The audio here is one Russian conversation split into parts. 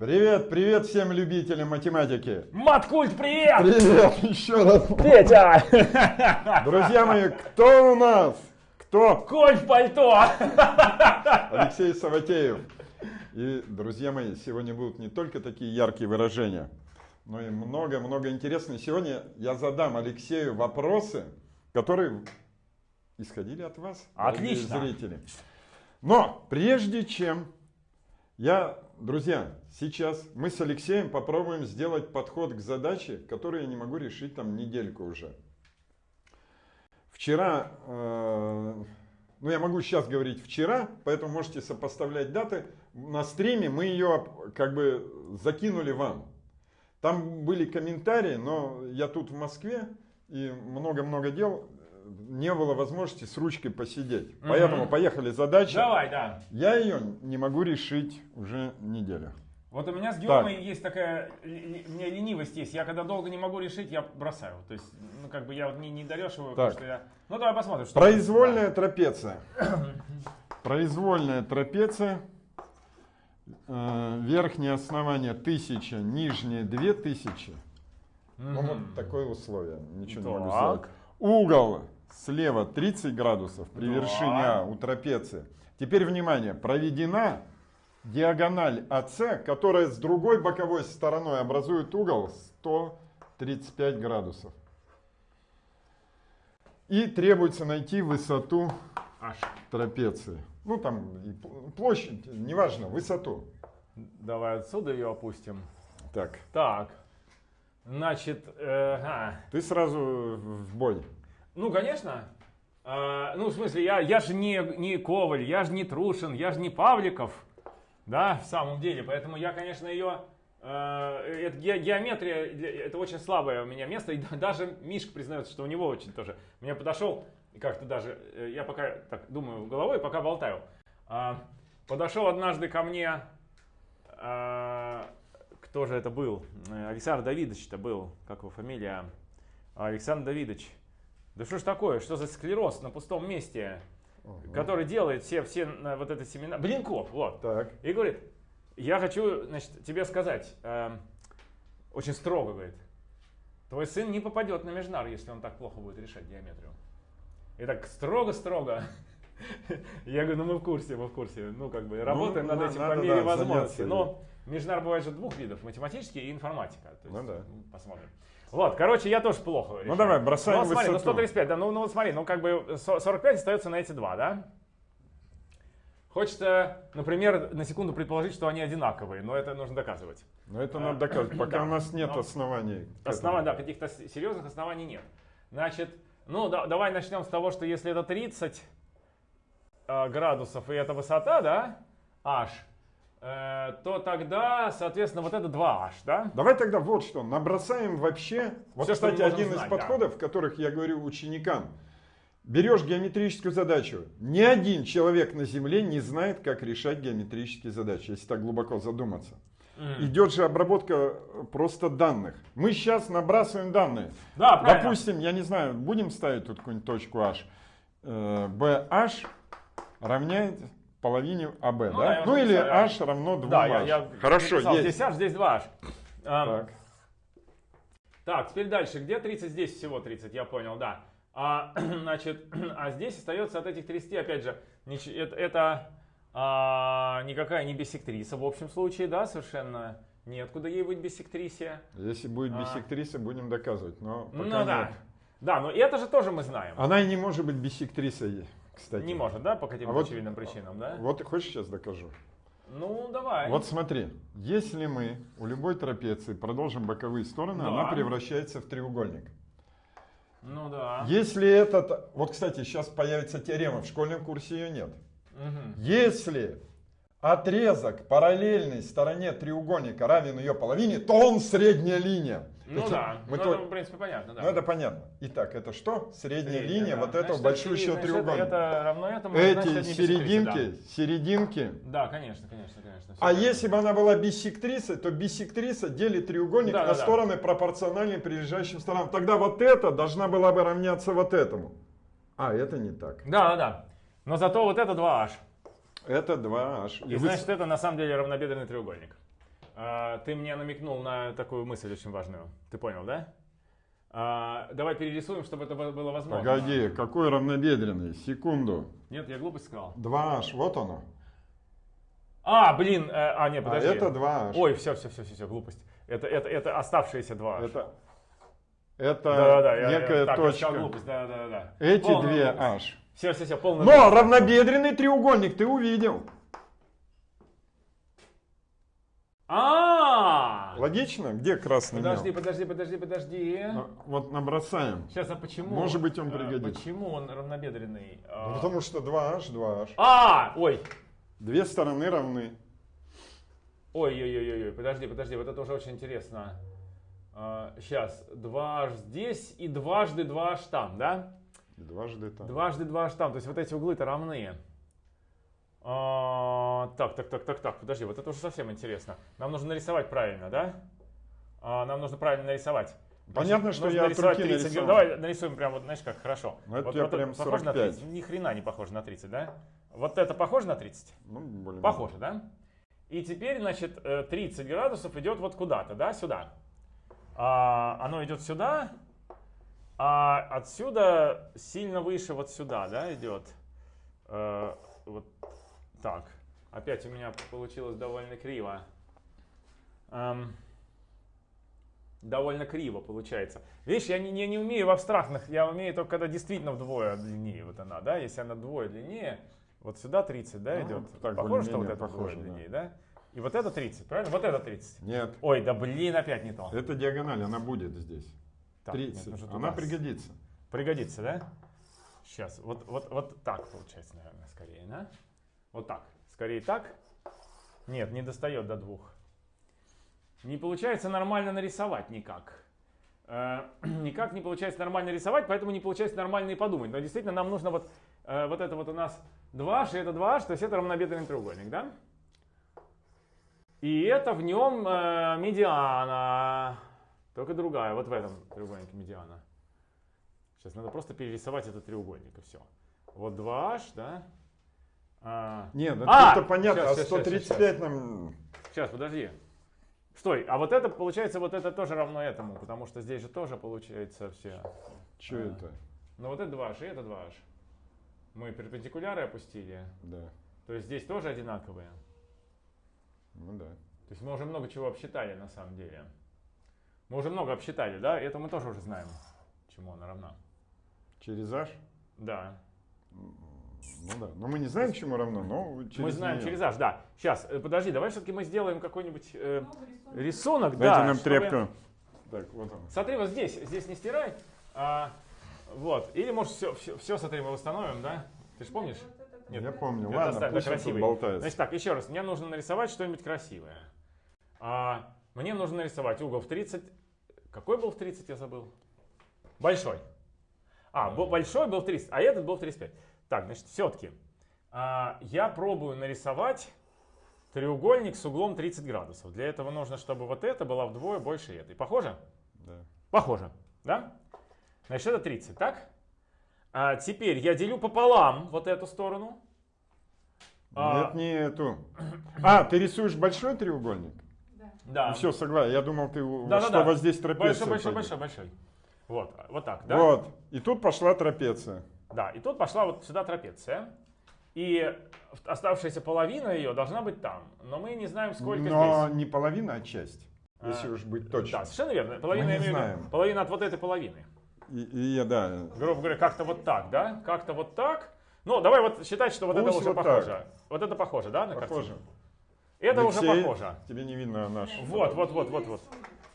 Привет, привет всем любителям математики. Маткульт, привет! Привет, еще раз. Петя! Друзья мои, кто у нас? Кто? Конь в пальто! Алексей Саватеев. И, друзья мои, сегодня будут не только такие яркие выражения, но и много-много интересного. Сегодня я задам Алексею вопросы, которые исходили от вас, Отлично. зрители. Но прежде чем я, друзья, сейчас мы с Алексеем попробуем сделать подход к задаче, которую я не могу решить там недельку уже. Вчера, э, ну я могу сейчас говорить вчера, поэтому можете сопоставлять даты. На стриме мы ее как бы закинули вам. Там были комментарии, но я тут в Москве и много-много дел, не было возможности с ручкой посидеть. Мгм. Поэтому поехали задача. Давай, да. Я ее не могу решить уже неделю. Вот у меня с Геомой есть такая, у меня ленивость есть. Я когда долго не могу решить, я бросаю. То есть, ну как бы я вот не, не дорешиваю, потому Так. что я... Ну давай посмотрим, что... Произвольная трапеция. Произвольная трапеция. Э, Верхнее основание 1000, нижнее 2000. Ну вот такое условие. Ничего не могу Так. сделать. Угол слева 30 градусов при Да. вершине А у трапеции. Теперь внимание, проведена диагональ АС, которая с другой боковой стороной образует угол 135 градусов. И требуется найти высоту Аж. трапеции. Ну там площадь, неважно, высоту. Давай отсюда ее опустим. Так, Так. Значит, э, а, ты сразу в бой. Ну конечно. А, ну в смысле, я, я же не, не Коваль, я же не Трушин, я же не Павликов. Да, в самом деле. Поэтому я, конечно, ее... э, это ге- геометрия, это очень слабое у меня место. И да- даже Мишка признается, что у него очень тоже. Мне подошел, как-то даже, э, я пока так думаю головой, пока болтаю. А, подошел однажды ко мне, а, кто же это был? Э, Александр Давидович это был, как его фамилия? Александр Давидович. Да что ж такое, что за склероз на пустом месте, который делает все, все вот это семена... Блинков, вот. Так, И говорит, я хочу, значит, тебе сказать, эм, очень строго, говорит, твой сын не попадет на Межнар, если он так плохо будет решать геометрию. И так строго-строго. Я говорю, ну мы в курсе, мы в курсе. Ну, как бы, работаем на- над этим надо, по мере да, возможности. заняться Но Межнар бывает же двух видов, математический и информатика. То есть, Ну да. Посмотрим. Вот, короче, я тоже плохо решаю. давай, бросаем Ну, смотри, ну высоту. 135, да, ну, ну вот смотри, ну как бы со- 45 остается на эти два, да? Хочется, например, на секунду предположить, что они одинаковые, но это нужно доказывать. но это надо доказывать, пока Да. у нас нет Но- оснований. Оснований, да, каких-то серьезных оснований нет. Значит, ну да- давай начнем с того, что если это 30 э, градусов и это высота, да, h, то тогда, соответственно, вот это 2h, да? Давай тогда вот что, набросаем вообще. Вот, мы кстати, один из знать, да. подходов, которых я говорю ученикам. Берешь геометрическую задачу. Ни один человек на Земле не знает, как решать геометрические задачи, если так глубоко задуматься. Мгм. Идет же обработка э, просто данных. Мы сейчас набрасываем данные. Да, правильно. Допустим, я не знаю, будем ставить тут какую-нибудь точку H. Э, BH равняет половине АБ, Ну да? да, я ну или представляю. H равно 2 Да, я, я Хорошо, написал, есть. здесь h, здесь 2h. А, Так. Так, теперь дальше. Где 30? Здесь всего 30, я понял, да. А, значит, а здесь остается от этих 30, опять же, это, это, а, никакая не биссектриса в общем случае, да, совершенно неоткуда ей быть биссектрисия. Если будет А. биссектриса, будем доказывать. Но пока Ну да. нет. Да, но это же тоже мы знаем. Она и не может быть биссектрисой, кстати. Не может, да, по каким-то А вот- очевидным причинам, да? Вот хочешь сейчас докажу? Ну, давай. Вот смотри, если мы у любой трапеции продолжим боковые стороны, Да. она превращается в треугольник. Ну да. Если этот... Вот, кстати, сейчас появится теорема, в школьном курсе ее нет. Мгм. Если отрезок параллельной стороне треугольника равен ее половине, то он средняя линия. Ну да, мы ну, то- это, в принципе, понятно, да. Ну это понятно. Итак, это что? Средняя, Средняя, линия да. вот этого Значит, большущего значит, треугольника. Это равно этому, значит, это Эти биссектриса, серединки, серединки. Да, Да, конечно, конечно, конечно. А всё если бы она была биссектрисой, то биссектриса делит треугольник Да, на да, да. стороны пропорциональные прилежащим сторонам. Тогда вот это должна была бы равняться вот этому. А, это не так. Да, да, да. Но зато вот это 2h. Это 2h. И значит, это на самом деле равнобедренный треугольник. А, ты мне намекнул на такую мысль очень важную. Ты понял, да? А, давай перерисуем, чтобы это было возможно. Погоди, какой равнобедренный? Секунду. Нет, я глупость сказал. 2H, вот оно. А, блин, э, а, нет, А подожди. это 2H. Ой, все, все, все, все, все, глупость. Это, это, это оставшиеся два. Это, это да, да, я- я, некая так, я сказал точка. глупость, да, да, да. Эти Полная две глупость. H. Все, все, все, полная Но глупость. равнобедренный треугольник ты увидел. А, Логично? Где красный подожди, мел? подожди, подожди, подожди. Ну, Вот набросаем. Сейчас, а почему? Может быть, он а, пригодится. Почему он равнобедренный? А, Ну, потому что 2H, 2H. А, ой, Две стороны равны. ой, ой, ой, ой, ой, подожди, подожди, вот это уже очень интересно. сейчас, 2h здесь и дважды 2h там, да? И дважды там. Дважды 2h там, то есть вот эти углы-то равны. А, так, так, так, так, так, подожди, вот это уже совсем интересно. Нам нужно нарисовать правильно, да? А, нам нужно правильно нарисовать. Понятно, что я от руки 30 нарисовал. Давай нарисуем прям вот, знаешь как, хорошо. Ну, это вот, тебя вот прям похоже на 45. 30? Ни хрена не похоже на 30, да? Вот это похоже на 30? Ну, более Похоже, да? И теперь, значит, э, 30 градусов идет вот куда-то, да, сюда. А, оно идет сюда, а отсюда сильно выше вот сюда, да, идет. Э, вот так. Опять у меня получилось довольно криво. Эм, довольно криво получается. Видишь, я не, не, не умею в абстрактных, я умею только когда действительно вдвое длиннее вот она, да, если она вдвое длиннее, вот сюда 30, да, Ну, идет. так похоже, что вот это похоже, вдвое да. длиннее, да? И вот это 30, правильно? Вот это 30. Нет, Ой, да блин, опять не то. это диагональ, она будет здесь. Так, нет, 30. нужно она туда. пригодится. Пригодится, да? Сейчас, вот, вот, вот так получается, наверное, скорее, да? Вот так. Скорее так. Нет, не достает до двух. Не получается нормально нарисовать никак. Э, никак не получается нормально рисовать, поэтому не получается нормально и подумать. Но действительно нам нужно вот, э, вот это вот у нас 2h, и это 2h, то есть это равнобедренный треугольник, да? И это в нем э, медиана. Только другая, вот в этом треугольнике медиана. Сейчас надо просто перерисовать этот треугольник и все. Вот 2h, да? А, Нет, ну А! это понятно, Щас, а щас, щас, 135 нам... Сейчас, подожди. Стой, а вот это, получается, вот это тоже равно этому, потому что здесь же тоже получается все. Что А. это? Ну вот это 2h, и это 2h. Мы перпендикуляры опустили, Да, то есть здесь тоже одинаковые. ну да. То есть мы уже много чего обсчитали на самом деле. Мы уже много обсчитали, да? Это мы тоже уже знаем, чему она равна. Через H? Да. Ну да. Но мы не знаем, чему равно, но через мы знаем неё. через h, да. Сейчас, э, подожди, давай все-таки мы сделаем какой-нибудь э, рисунок. Дайте да, нам чтобы- тряпку. Так, вот он. Смотри, вот здесь, здесь не стирай. А, вот. Или может все, все, все, смотри, мы восстановим, да? Ты же помнишь? Нет, Я помню. это Ладно, оставь, пусть тут красивый. болтается. Значит так, еще раз, мне нужно нарисовать что-нибудь красивое. А, мне нужно нарисовать угол в 30. Какой был в 30, я забыл? Большой. А, бо- большой был в 30, а этот был в 35. Так, значит, все-таки я пробую нарисовать треугольник с углом 30 градусов. Для этого нужно, чтобы вот это было вдвое больше этой. Похоже? Да. Похоже, да? Значит, это 30, так? А теперь я делю пополам вот эту сторону. А, Нет, не эту. А, ты рисуешь большой треугольник? Да. Ну все, согласен. Я думал, ты у- Да, да, что да. вот здесь трапеция. Большой, большой, пойдет. большой, большой. Вот, вот так, да? Вот. И тут пошла трапеция. Да, и тут пошла вот сюда трапеция. И оставшаяся половина ее должна быть там. Но мы не знаем, сколько Но здесь. не половина, а часть. Если А, уж быть точным. Да, совершенно верно. Половина, Мы не знаем. половина от вот этой половины. И, и я, да. грубо говоря, как-то вот так, да? Как-то вот так. Ну, давай вот считать, что вот это Пусть уже вот похоже. так. Вот это похоже, да, на Похоже. картину? Это уже Алексей, похоже. Тебе не видно наш. Вот, вот, вот, вот, вот.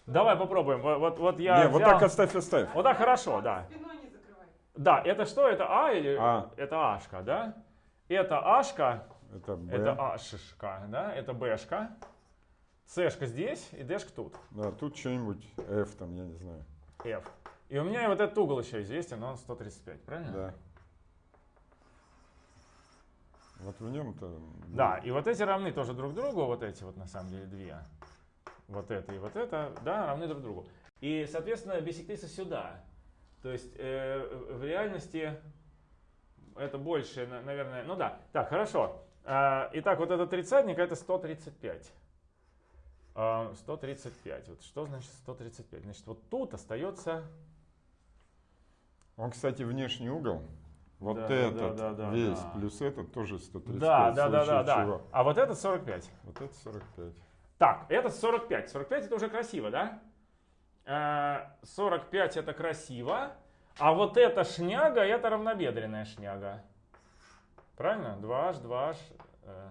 Давай попробуем. Вот, вот, вот я Не, вот взял- так оставь, оставь. Вот так хорошо, да. Спиной. Да, это что? Это А или А. это Ашка, да? Это Ашка, Это Б. это Ашишка, да? Это Бшка. Сэшка здесь и Дэшка тут. Да, тут что-нибудь F там, я не знаю. F. И у меня вот этот угол еще известен, он 135, правильно? Да. Вот в нем-то... Да, и вот эти равны тоже друг другу, вот эти вот на самом деле две. Вот это и вот это, да, равны друг другу. И, соответственно, бисектриса сюда. То есть э, в реальности это больше, на- наверное, ну да. Так, хорошо. А, Итак, вот этот тридцатник это 135. А, 135. Вот что значит 135? Значит, вот тут остается... Он, кстати, внешний угол. Вот Да, этот да, да, весь да. плюс этот тоже 135. Да, да, да, да, да. А вот это 45. Вот это 45. Так, это 45. 45 это уже красиво, да? Э, 45 это красиво. А вот эта шняга, это равнобедренная шняга. Правильно? 2h, 2h. э,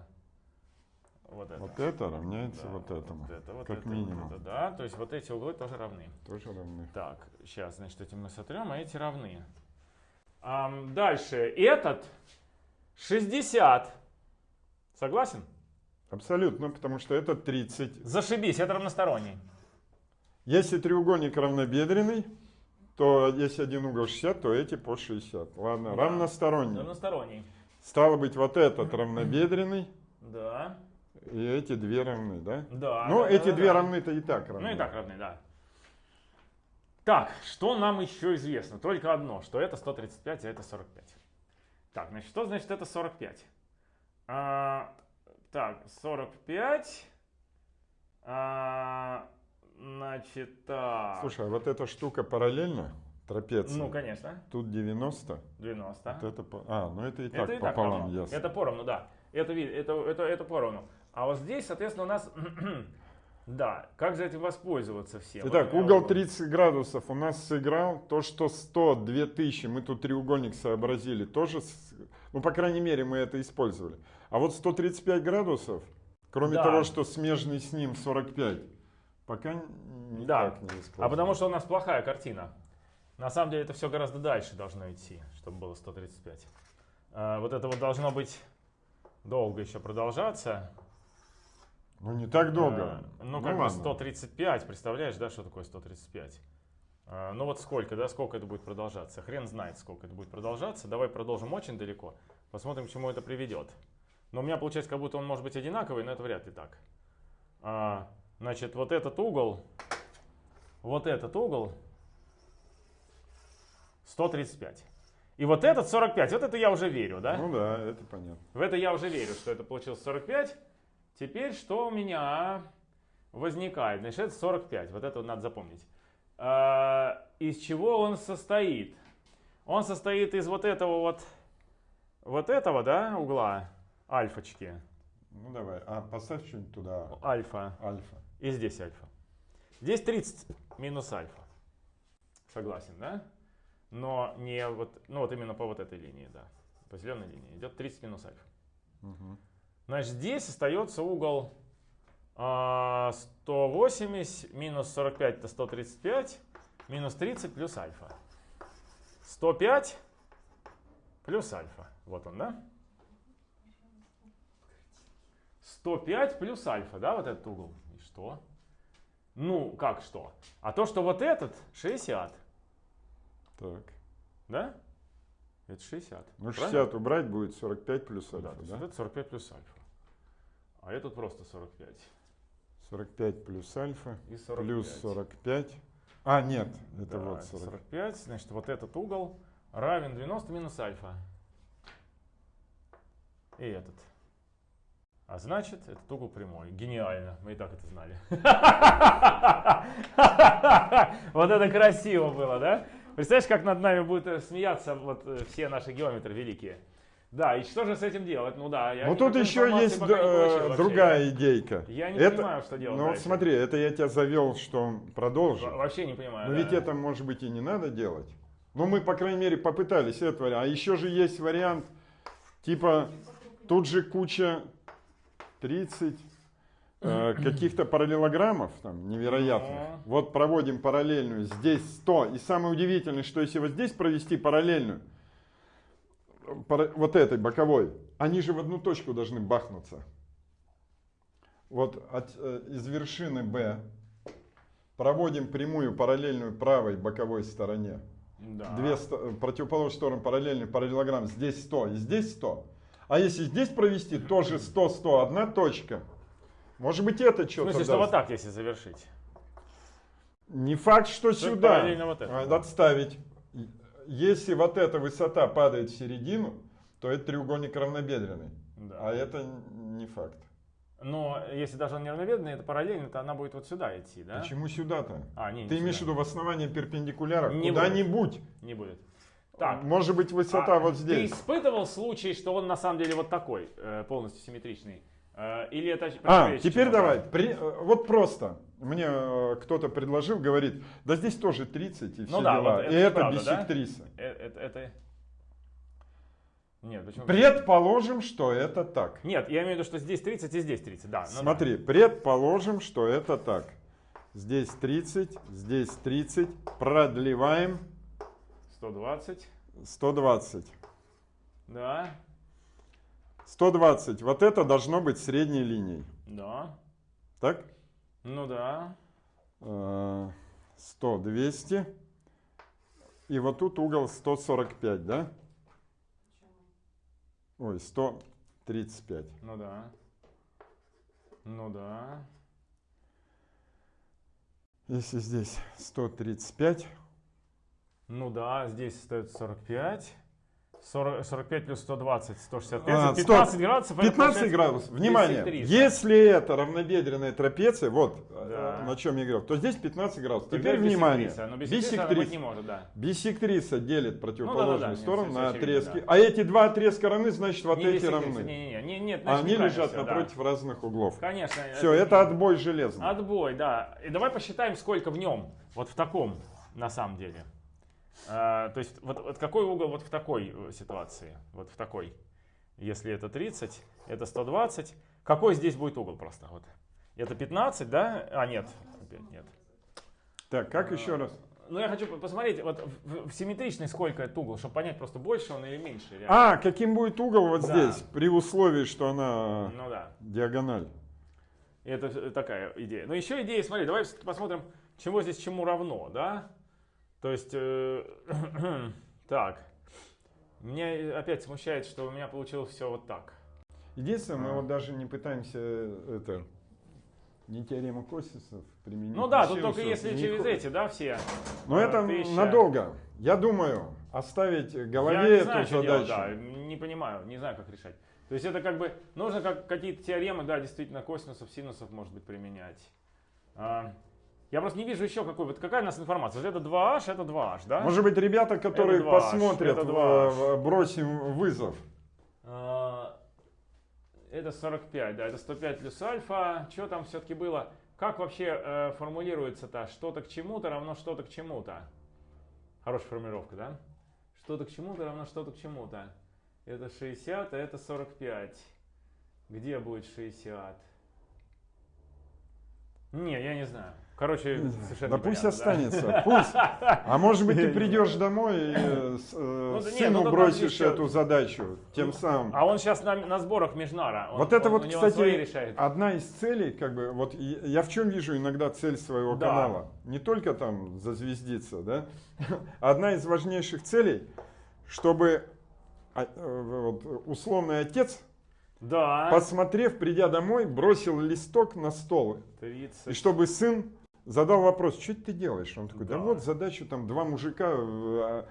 вот это. Вот это равняется Да, вот этому. Вот это, вот как это, минимум. Вот это, да, то есть вот эти углы тоже равны. Тоже равны. Так, сейчас, значит, эти мы сотрем, а эти равны. Ам, дальше, этот 60. Согласен? Абсолютно, потому что это 30. Зашибись, это равносторонний. Если треугольник равнобедренный, то если один угол 60, то эти по 60. Ладно, Да. равносторонний. Равносторонний. Стало быть, вот этот равнобедренный, Да. и эти две равны, да? Да. Ну, да, эти да, две да. равны-то и так равны. Ну и так равны, да. Так, что нам еще известно? Только одно, что это 135, а это 45. Так, значит, что значит это 45? А, так, 45. а, значит, так. Слушай, а вот эта штука параллельно трапеции? ну, конечно, Тут 90. 90. Вот это, по- а, ну это и так это и так пополам равно. ясно. Это поровну, да. Это, это, это, это поровну. А вот здесь, соответственно, у нас... да, как же этим воспользоваться всем? Итак, Вот, угол вот. 30 градусов у нас сыграл. То, что 100, 2000, мы тут треугольник сообразили, тоже, ну, по крайней мере, мы это использовали. А вот 135 градусов, кроме Да. того, что смежный с ним 45, пока н- Да. никак не использовали. А потому что у нас плохая картина. На самом деле это все гораздо дальше должно идти, чтобы было 135. А, вот это вот должно быть долго еще продолжаться. Ну, не так долго. А, ну, как бы ладно. 135, представляешь, да, что такое 135? А, ну вот сколько, да, сколько это будет продолжаться? Хрен знает, сколько это будет продолжаться. Давай продолжим очень далеко, посмотрим, к чему это приведет. Но у меня получается, как будто он может быть одинаковый, но это вряд ли так. Значит, вот этот угол, вот этот угол 135. И вот этот 45, вот это я уже верю, да? Ну да, это понятно. В это я уже верю, что это получилось 45. Теперь что у меня возникает? Значит, это 45. Вот это надо запомнить. А, из чего он состоит? Он состоит из вот этого вот, вот этого, да, угла, альфочки, Ну давай, а поставь что-нибудь туда, альфа, альфа. И здесь альфа. Здесь 30 минус альфа. Согласен, да? Но не вот, ну вот именно по вот этой линии, да. По зеленой линии идет 30 минус альфа. Мгм. Значит, здесь остается угол а, 180 минус 45 это 135 минус 30 плюс альфа. 105 плюс альфа. Вот он, да? 105 плюс альфа, да, вот этот угол. Что? Ну, как что? А то, что вот этот 60, Так. да? Это 60. Ну правильно? 60 убрать будет 45 плюс Да, альфа, есть да? вот это 45 плюс альфа. А этот просто 45. 45 плюс альфа, И 45. плюс 45. А, нет, это Да, вот это 40. 45. Значит, вот этот угол равен 90 минус альфа. И этот. А значит, этот угол прямой. Гениально. Мы и так это знали. Вот это красиво было, да? Представляешь, как над нами будут э, смеяться вот э, все наши геометры великие. Да, и что же с этим делать? Ну да, я Ну тут еще есть э, вообще. другая идейка. Я не Это- понимаю, что делать Ну вот смотри, это я тебя завел, что. Во- Вообще не понимаю. Но да. ведь это, может быть, и не надо делать. Ну, мы, по крайней мере, попытались этот вариант. А еще же есть вариант, типа, тут же куча 30 э, каких-то параллелограммов, там, невероятных. Вот проводим параллельную, здесь 100. И самое удивительное, что если вот здесь провести параллельную, пара- вот этой боковой, они же в одну точку должны бахнуться. Вот от, э, из вершины B проводим прямую параллельную правой боковой стороне. Да. Две э, противоположные стороны параллельный параллелограмм. Здесь 100 и здесь 100. А если здесь провести, тоже 100, 100, одна точка. Может быть это что-то что даст. вот так, если завершить? Не факт, что Что сюда. вот этому. А, Отставить. Если вот эта высота падает в середину, то это треугольник равнобедренный. Да. А это не факт. Но если даже он неравноведный, это параллельно, то она будет вот сюда идти, да? Почему сюда-то? А, не, не Ты имеешь в виду в основании перпендикуляра? Не Куда-нибудь. Не будет. Так. Может быть высота А вот Ты здесь. испытывал случай, что он на самом деле вот такой, э, полностью симметричный? Э, Или это А, теперь давай. При- э, вот просто. Мне кто-то предложил, говорит, да здесь тоже 30 и все Ну да, дела. вот это и это правда, да? биссектриса. Э, Это, это... Нет, почему? Предположим, что это так. Нет, я имею в виду, что здесь 30 и здесь 30, да. ну да. Смотри, предположим, что это так. Здесь 30, здесь 30. Продлеваем 120, 120. да, 120. Вот это должно быть средней линией. да, Так? ну да, Э, 100, 200. И вот тут угол 145, да? Ой, 135. ну да, ну да, Если здесь 135, ну да, здесь стоит 45. 40, 45 плюс 120, 165, А, это стоп. 15 градусов. это 15 получается градусов. Внимание, биссектриса. если это равнобедренная трапеция, вот Да. э, на чем я говорил, то здесь 15 градусов. Тогда Теперь внимание. быть не может, да. Биссектриса делит противоположную Ну да-да-да, сторону нет, на отрезки. да. А эти два отрезка равны, значит вот Не эти равны. Не, не, не, нет, А значит, они лежат да. напротив разных углов. Конечно. Все, это отбой железный. Отбой, да. И давай посчитаем, сколько в нем, вот в таком, на самом деле. А, то есть, вот, вот какой угол вот в такой э, ситуации, вот в такой. Если это 30, это 120. Какой здесь будет угол просто? Вот. Это 15, да? А, нет. Опять нет. Так, как еще раз? Ну, я хочу посмотреть, вот в, в симметричный сколько это угол, чтобы понять просто больше он или меньше. реально. А, каким будет угол вот Да. здесь, при условии, что она Ну да. диагональ. Это такая идея. Но еще идея, смотри, давай посмотрим, чего здесь чему равно, да? То есть, э, так, меня опять смущает, что у меня получилось все вот так. Единственное, мы А. вот даже не пытаемся э, это не теорему косинусов применить. Ну да, тут только если не через хо- эти, да, все. Но а, это тысяча. надолго. Я думаю, оставить в Я голове не эту знаю, что задачу. делать, да, не понимаю, не знаю, как решать. То есть это как бы, нужно как, какие-то теоремы, да, действительно, косинусов, синусов, может быть, применять. А, я просто не вижу еще какой, вот какая у нас информация. Это 2h, это 2h, да? Может быть, ребята, которые Это 2H, посмотрят, это в- 2H. в- бросим вызов. А, Это 45, да, это 105 плюс альфа. Что там все-таки было? Как вообще э, формулируется-то? Что-то к чему-то равно что-то к чему-то. Хорошая формулировка, да? Что-то к чему-то равно что-то к чему-то. Это 60, а это 45. Где будет 60? Не, я не знаю. Короче, совершенно Да пусть останется, пусть. А может быть, ты придешь домой и э, э, не, сыну ну бросишь еще- эту задачу, тем самым. А он сейчас на, на сборах Межнара. Он- Вот это он- вот, кстати, одна из целей, как бы, вот я в чем вижу иногда цель своего Да. канала. Не только там зазвездиться, да. Одна из важнейших целей, чтобы а, э, условный отец, Да. посмотрев, придя домой, бросил листок на стол. 30. И чтобы сын задал вопрос, что ты делаешь? Он такой, да, Да. вот задачу там два мужика, э,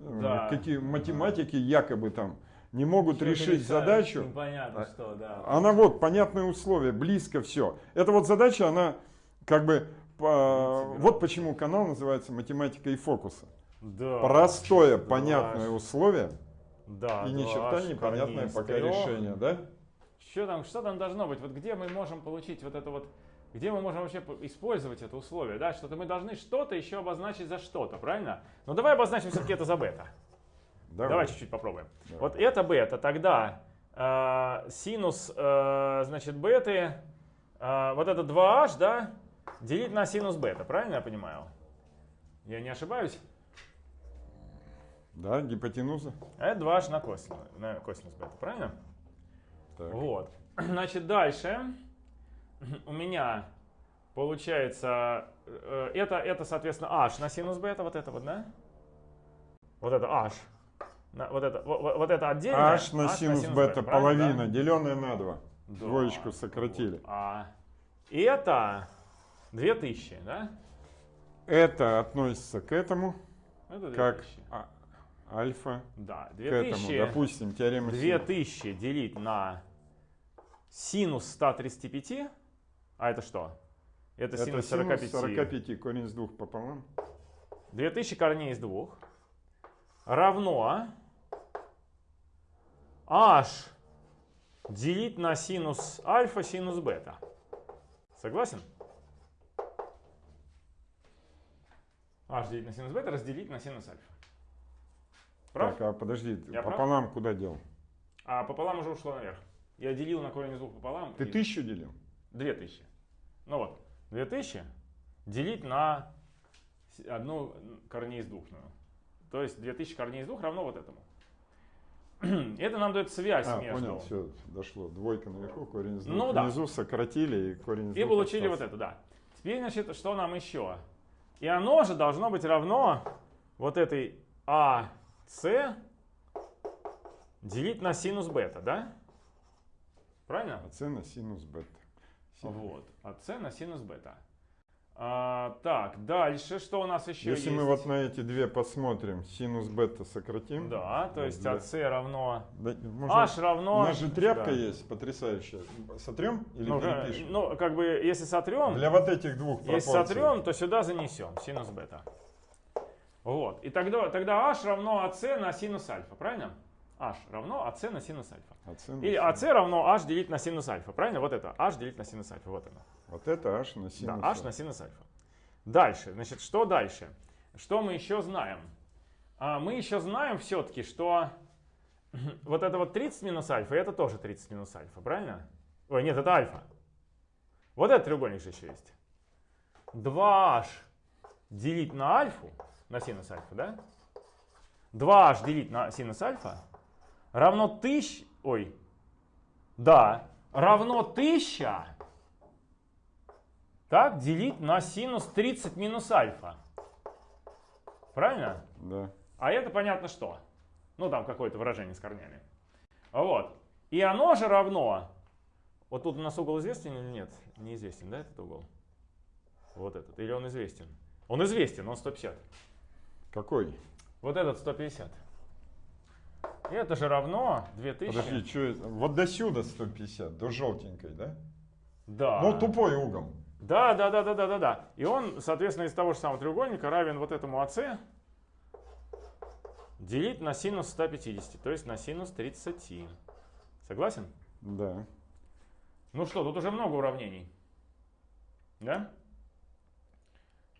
э, Да. какие математики якобы там не могут Что-то решить решают, задачу. Непонятно что, да. Она вот, понятные условия, близко все. Эта вот задача, она как бы, по- вот почему канал называется «Математика и фокуса». Да. Простое, Да. понятное условие Да, и ни два черта непонятное пока решение, да? Что там, что там должно быть? Вот где мы можем получить вот это вот, где мы можем вообще по- использовать это условие, да? Что-то мы должны что-то еще обозначить за что-то, правильно? Ну давай обозначим все-таки это за бета. Давай, чуть-чуть попробуем. Давай. Вот это бета, тогда э, синус, э, значит, беты, э, вот это 2h, да, делить на синус бета, правильно я понимаю? Я не ошибаюсь? Да, гипотенуза. А это 2h на косинус, на косинус бета, правильно? Так. Вот. Значит, дальше у меня получается, э, это, это, соответственно, h на синус бета, вот это вот, да? Вот это h. На- вот, это, вот, вот это отдельно. H на синус бета правильно, половина, да? деленная на 2. Да. Двоечку сократили. Вот. А это 2000, да? Это относится к этому, Это 2000. как а- альфа Да, к этому. 2000, Допустим, теорема Синус. 2000 делить на синус 135, а это что? Это, Это синус синус 45. 45, корень из двух пополам. 2000 корней из двух равно h делить на синус альфа синус бета. Согласен? h делить на синус бета разделить на синус альфа. Прав? Так, а подожди, Я пополам куда дел? А пополам уже ушло наверх. Я делил на корень из двух пополам. Ты и- тысячу делил? 2000. Ну вот, 2000 делить на одну корней из двух. ну. То есть 2000 корней из двух равно вот этому. Это нам дает связь А, между... понял, все, дошло. Двойка наверху, корень из Ну двух да. внизу сократили и корень из И двух получили вот остался. это, да. Теперь, значит, что нам еще? И оно же должно быть равно вот этой АС делить на синус бета, да? Правильно? А c на синус бета. Синус. Вот, АС на синус бета. А, так, дальше что у нас еще Если есть? мы вот на эти две посмотрим, синус бета сократим. Да, то есть АС равно... Да, можно- H равно... У нас же тряпка Да. есть потрясающая. Сотрем или Ну, перепишем? ну, как бы, если сотрем, Для вот этих двух если пропорций. сотрем, то сюда занесем синус бета. Вот. И тогда, тогда h равно АС на синус альфа, правильно? H равно АС на синус альфа. А c на Или синус. АС равно h делить на синус альфа, правильно? Вот это h делить на синус альфа, вот оно. Вот это h на синус. Да, h на синус альфа. Дальше, значит, что дальше? Что мы еще знаем? А, мы еще знаем все-таки, что вот это вот 30 минус альфа, и это тоже 30 минус альфа, правильно? Ой, нет, это альфа. Вот этот треугольник же еще есть. 2h делить на альфу, на синус альфа, да? 2h делить на синус альфа равно 1000, ой, да, равно 1000 так, делить на синус 30 минус альфа. Правильно? Да. А это понятно что. Ну, там какое-то выражение с корнями. Вот. И оно же равно... Вот тут у нас угол известен или нет? Неизвестен, да, этот угол? Вот этот. Или он известен? Он известен, он 150. Какой? Вот этот 150. Это же равно 2000. Подожди, что это? Вот до сюда 150, до желтенькой, да? Да. Ну, тупой угол. Да, да, да, да, да, да, да. И он, соответственно, из того же самого треугольника равен вот этому АС делить на синус 150, то есть на синус 30. Согласен? Да. Ну что, тут уже много уравнений. Да?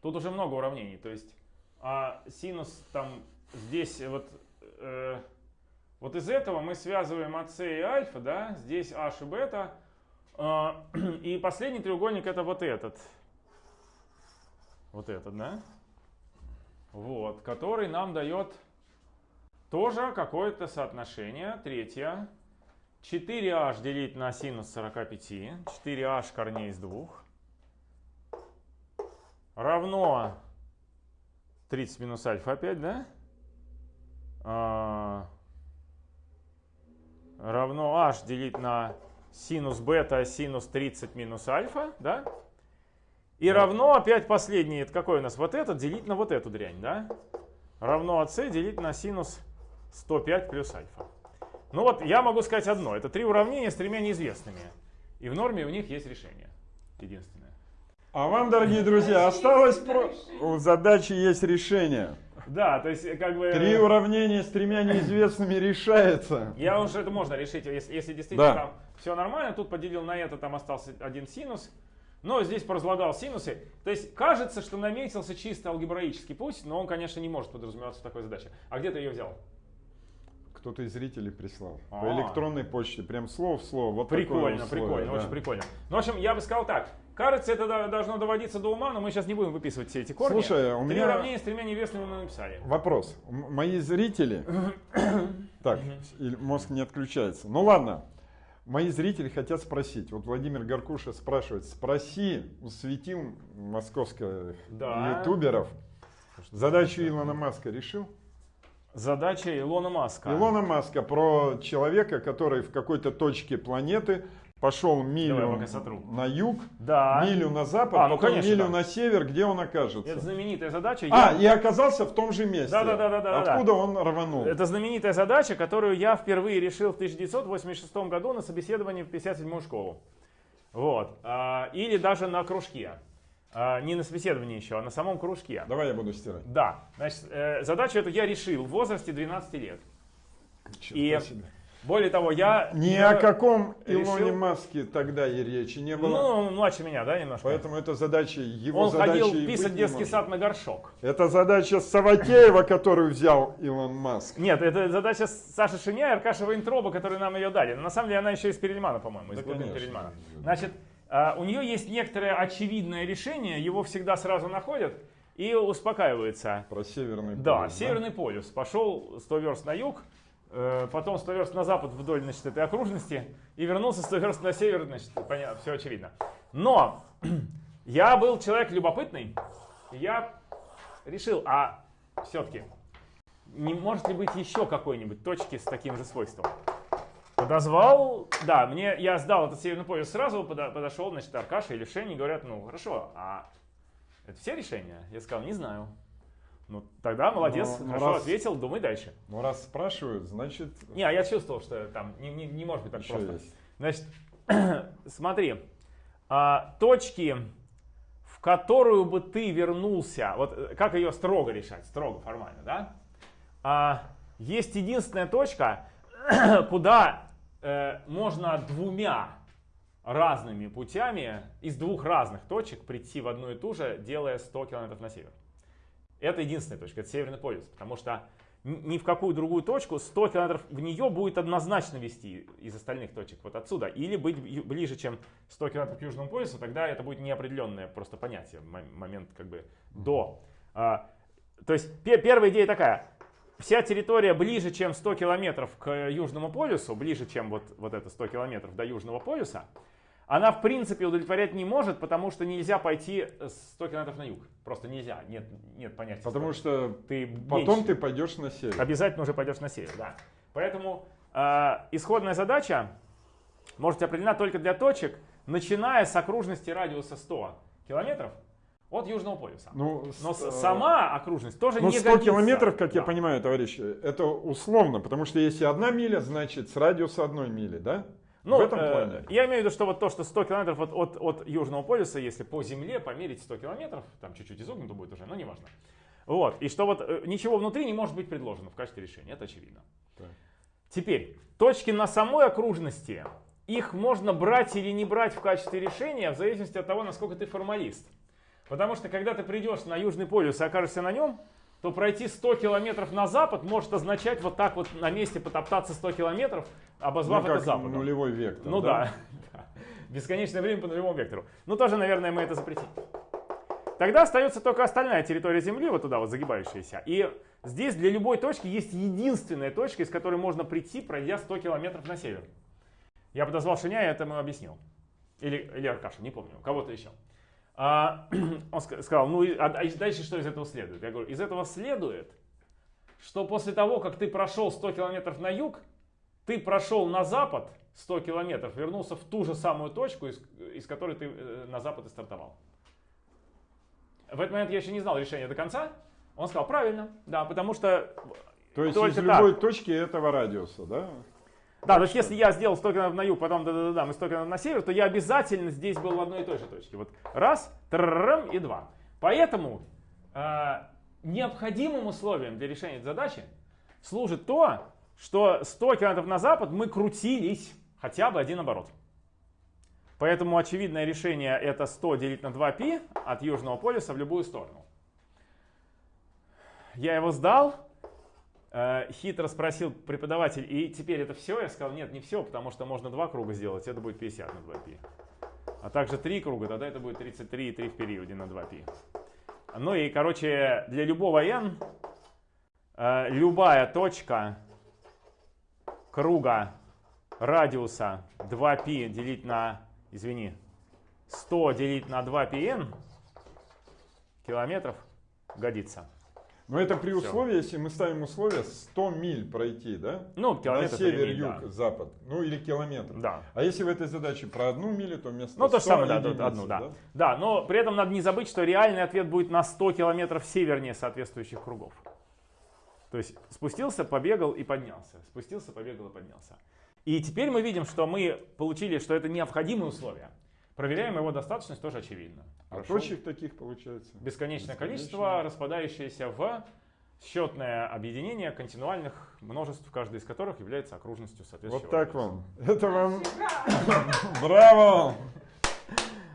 Тут уже много уравнений. То есть а синус там здесь вот, э, вот из этого мы связываем АС и альфа, да? Здесь h и бета. А, И последний треугольник это вот этот. Вот этот, да? Вот, который нам дает тоже какое-то соотношение. Третье. 4h делить на синус 45. 4h корней из двух. Равно 30 минус альфа опять, да? Равно h делить на синус бета синус 30 минус альфа, да? И Да. равно опять последний, это какой у нас? Вот этот делить на вот эту дрянь, да? Равно АС делить на синус 105 плюс альфа. Ну вот я могу сказать одно. Это три уравнения с тремя неизвестными. И в норме у них есть решение. Единственное. А вам, дорогие друзья, осталось про... У задачи есть решение. Да, то есть как бы... Три уравнения с тремя неизвестными решается. Я уже это можно решить, если, если действительно Да. там все нормально. Тут поделил на это, там остался один синус. Но здесь поразлагал синусы. То есть кажется, что наметился чисто алгебраический путь, но он, конечно, не может подразумеваться в такой задаче. А где ты ее взял? Кто-то из зрителей прислал. А. По электронной почте. Прям слово в слово. Вот такое Прикольно, условие, прикольно, да. очень прикольно. Ну, в общем, я бы сказал так. Кажется, это до- должно доводиться до ума, но мы сейчас не будем выписывать все эти корни. Слушай, у Три меня- уравнения с тремя неизвестными мы написали. Вопрос. М- Мои зрители... Так, мозг не отключается. Ну ладно. Мои зрители хотят спросить. Вот Владимир Гаркуша спрашивает. Спроси у светил московских Да. ютуберов. Задачу Илона Маска решил? Задача Илона Маска. Илона Маска про человека, который в какой-то точке планеты пошел милю на юг, Да. милю на запад, А, ну, потом конечно, милю да. на север, где он окажется. Это знаменитая задача. А, Я- и оказался в том же месте. Да-да-да-да-да-да. Откуда он рванул? Это знаменитая задача, которую я впервые решил в 1986 году на собеседовании в 57-ю школу. Вот. А, Или даже на кружке. А, Не на собеседовании еще, а на самом кружке. Давай я буду стирать. Да. Значит, э, задачу эту я решил в возрасте 12 лет. Черта И себе. Более того, я... Ни о каком решил- Илоне Маске тогда и речи не было. Ну, младше меня, да, немножко? Поэтому это задача его Он задача ходил писать детский сад на горшок. Это задача Саватеева, которую взял Илон Маск. Нет, это задача Саши Шиня и Аркаша Вейнтроба, которые нам ее дали. Но на самом деле она еще из Перельмана, по-моему, из Да, глубин. Перельмана. Значит, а, у нее есть некоторое очевидное решение, его всегда сразу находят и успокаиваются. Про Северный Да, полюс, Северный полюс. Пошел 100 верст на юг, потом 100 верст на запад вдоль значит, этой окружности и вернулся 100 верст на север, значит, понятно, все очевидно. Но я был человек любопытный, и я решил, а все-таки не может ли быть еще какой-нибудь точки с таким же свойством? Подозвал, да, мне, я сдал этот северный полюс сразу, подо- подошел, значит, Аркаша или Шени, говорят, ну, хорошо, а это все решения? Я сказал, не знаю. Ну, тогда молодец, Ну, ну, хорошо раз- ответил, думай дальше. Ну, раз спрашивают, значит, Не, а я чувствовал, что там не, не- не может быть так еще просто. есть. Значит, смотри, а, точки, в которую бы ты вернулся, вот э, как ее строго решать, строго формально, да? А, есть единственная точка, куда э, можно двумя разными путями из двух разных точек прийти в одну и ту же, делая 100 километров на север. Это единственная точка, это Северный полюс, потому что ни в какую другую точку 100 километров в нее будет однозначно вести из остальных точек вот отсюда. Или быть ближе, чем 100 километров к Южному полюсу, тогда это будет неопределенное просто понятие, момент как бы до. А, то есть пе- первая идея такая. Вся территория ближе, чем 100 километров к Южному полюсу, ближе, чем вот, вот это 100 километров до Южного полюса, она в принципе удовлетворять не может, потому что нельзя пойти 100 километров на юг. Просто нельзя, нет, нет понятия. Потому 100. что ты потом меньше. ты пойдешь на север. Обязательно уже пойдешь на север, да. Поэтому э, исходная задача может быть определена только для точек, начиная с окружности радиуса 100 километров от Южного полюса. Ну, Но с- э, сама окружность тоже Ну, не 100 годится. километров, как я Да. понимаю, товарищ, это условно, потому что если одна миля, значит с радиуса одной мили, да? Ну, в этом э, плане. я имею в виду, что вот то, что 100 километров от, от, от Южного полюса, если по Земле померить 100 километров, там чуть-чуть изогнуто будет уже, но неважно. Вот, и что вот э, ничего внутри не может быть предложено в качестве решения, это очевидно. Так. Теперь, точки на самой окружности, их можно брать или не брать в качестве решения в зависимости от того, насколько ты формалист. Потому что когда ты придешь на Южный полюс и окажешься на нем, то пройти 100 километров на запад может означать вот так вот на месте потоптаться 100 километров, обозвав ну, это как западом. нулевой вектор. Ну да. да. Бесконечное время по нулевому вектору. Ну тоже, наверное, мы это запретим. Тогда остается только остальная территория Земли, вот туда вот загибающаяся. И здесь для любой точки есть единственная точка, из которой можно прийти, пройдя 100 километров на север. Я подозвал Шиня и это ему объяснил. Или, или Аркаша, не помню, кого-то еще. А, он ска- сказал, ну а а дальше что из этого следует? Я говорю, из этого следует, что после того, как ты прошел 100 километров на юг, ты прошел на запад 100 километров, вернулся в ту же самую точку, из, из которой ты э, на запад и стартовал. В этот момент я еще не знал решения до конца. Он сказал, правильно, да, потому что... То есть из так. любой точки этого радиуса, да? Да, то есть если я сделал 100 километров на юг, потом да-да-да, мы 100 километров на север, то я обязательно здесь был в одной и той же точке. Вот раз, тррррм и два. Поэтому э, необходимым условием для решения этой задачи служит то, что 100 километров на запад мы крутились хотя бы один оборот. Поэтому очевидное решение это 100 делить на 2π от Южного полюса в любую сторону. Я его сдал, хитро спросил преподаватель, и теперь это все? Я сказал, нет, не все, потому что можно два круга сделать, это будет 50 на 2π. А также три круга, тогда это будет 33 и 3 в периоде на 2π. Ну и, короче, для любого n э, любая точка круга радиуса 2π делить на, извини, 100 делить на 2πn километров годится. Но это при условии, если мы ставим условие 100 миль пройти, да? Ну, На километр север, три мили, юг, запад. Ну или километр. Да. А если в этой задаче про одну милю, то вместо Ну, то же 100 самое, да, тут единицы, одну, да. Да, но при этом надо не забыть, что реальный ответ будет на 100 километров севернее соответствующих кругов. То есть спустился, побегал и поднялся. Спустился, побегал и поднялся. И теперь мы видим, что мы получили, что это необходимые условия. Проверяем его достаточность, тоже очевидно. А Хорошо. точек таких получается? Бесконечное Бесконечно. количество, распадающееся в счетное объединение континуальных множеств, каждый из которых является окружностью соответствующего. Вот так вам. Это вам. Браво!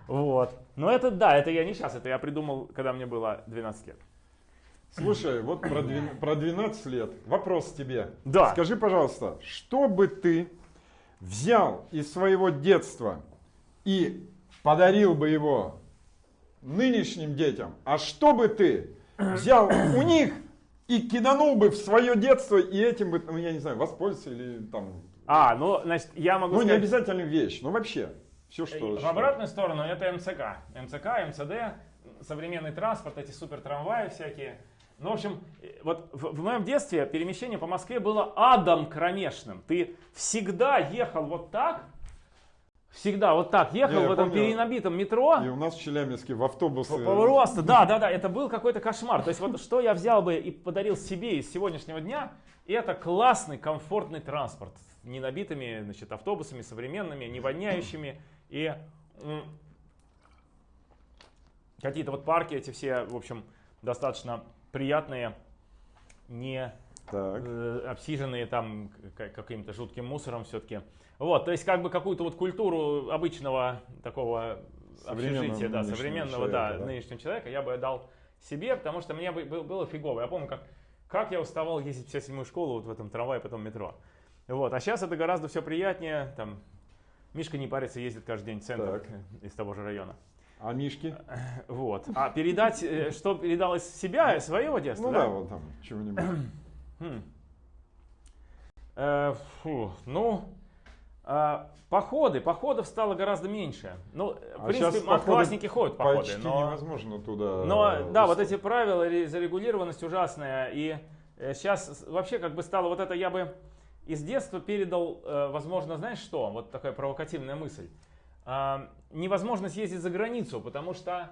Вот. Но это да, это я не сейчас, это я придумал, когда мне было 12 лет. Слушай, вот про, двен- про 12 лет. Вопрос тебе. Да. Скажи, пожалуйста, что бы ты взял из своего детства и подарил бы его нынешним детям, а что бы ты взял у них и киданул бы в свое детство и этим бы, ну я не знаю, воспользовался или там, А, ну, значит, я могу ну не сказать, обязательно вещь, ну вообще, все что. в что- обратную сторону это МЦК. МЦК, МЦД, современный транспорт, эти супер трамваи всякие. Ну, в общем, вот в, в моем детстве перемещение по Москве было адом кромешным. Ты всегда ехал вот так, всегда вот так ехал Не, в этом помню. перенабитом метро. И у нас в Челябинске в автобусы... Просто, да, да, да, это был какой-то кошмар. То есть вот что я взял бы и подарил себе из сегодняшнего дня, это классный, комфортный транспорт. Не набитыми значит, автобусами современными, не воняющими. И какие-то вот парки эти все, в общем, достаточно приятные, не Так. э, обсиженные там каким-то жутким мусором все-таки. Вот, то есть как бы какую-то вот культуру обычного такого общежития, да, современного, да, человека, да. нынешнего человека я бы отдал себе, потому что мне бы был- было фигово. Я помню, как, как я уставал ездить в 57-ю школу вот в этом трамвае, потом метро. Вот, а сейчас это гораздо все приятнее, там, Мишка не парится, ездит каждый день в центр Так. из того же района. А Мишки? Вот. А передать, э, что передал из себя, своего детства, Ну да, вот там чего-нибудь. Хм. Э, фу, ну, а, походы, походов стало гораздо меньше. Ну, в А принципе, щас походы одноклассники ходят в походы, Почти но, невозможно туда. но да, вот эти правила, ре- зарегулированность ужасная, и сейчас вообще как бы стало вот это, я бы из детства передал, э, возможно, знаешь что, вот такая провокативная мысль, А, невозможность ездить за границу, потому что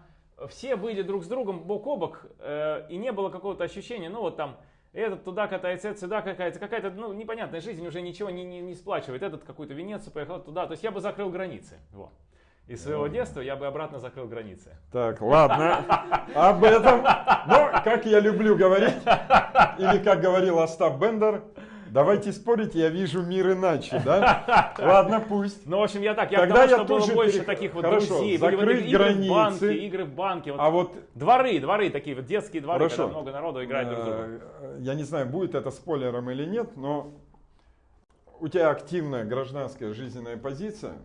все были друг с другом бок о бок, э, и не было какого-то ощущения, ну вот там, этот туда катается, этот сюда какая-то, какая-то ну, непонятная жизнь уже ничего не, не, не сплачивает. Этот какую-то Венецию поехал туда. То есть я бы закрыл границы. Вот. Из своего детства я бы обратно закрыл границы. Так, ладно. Об этом. Но, как я люблю говорить, или как говорил Остап Бендер, давайте спорить, я вижу мир иначе, да? Ладно, пусть. Ну, в общем, я так, я Тогда я что было тоже больше таких вот друзей. Закрыть игры в границы. банке, игры в банке. А вот Дворы, дворы такие, вот детские дворы, когда много народу играет друг с другом. э, я не знаю, будет это спойлером или нет, но у тебя активная гражданская жизненная позиция.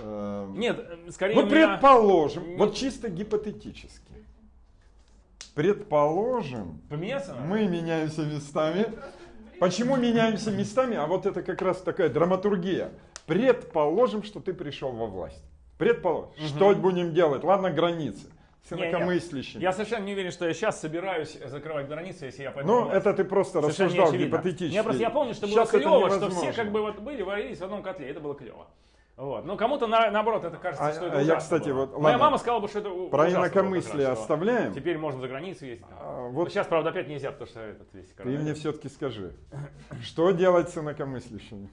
Э, Нет, э, скорее Вот у меня- предположим, Не- вот чисто гипотетически. Предположим, Поменяться мы меняемся местами. Почему меняемся местами? А вот это как раз такая драматургия. Предположим, что ты пришел во власть. Предположим. Что будем делать? Ладно, границы. С инакомыслящими. Я совершенно не уверен, что я сейчас собираюсь закрывать границы, если я пойду. Ну, это ты просто Совершенно рассуждал гипотетически. Я просто я помню, что было Щас это клево, что все как бы вот были, варились в одном котле, это было клево. Вот. Но кому-то на- наоборот это кажется, А- что это а я, кстати, было. вот, Моя ладно. мама сказала бы, что это Про инакомыслие раз, оставляем. Теперь можно за границу ездить. А, Вот. сейчас, правда, опять нельзя, потому что этот весь ты коронавирус. мне все-таки скажи, что делать с инакомыслящими?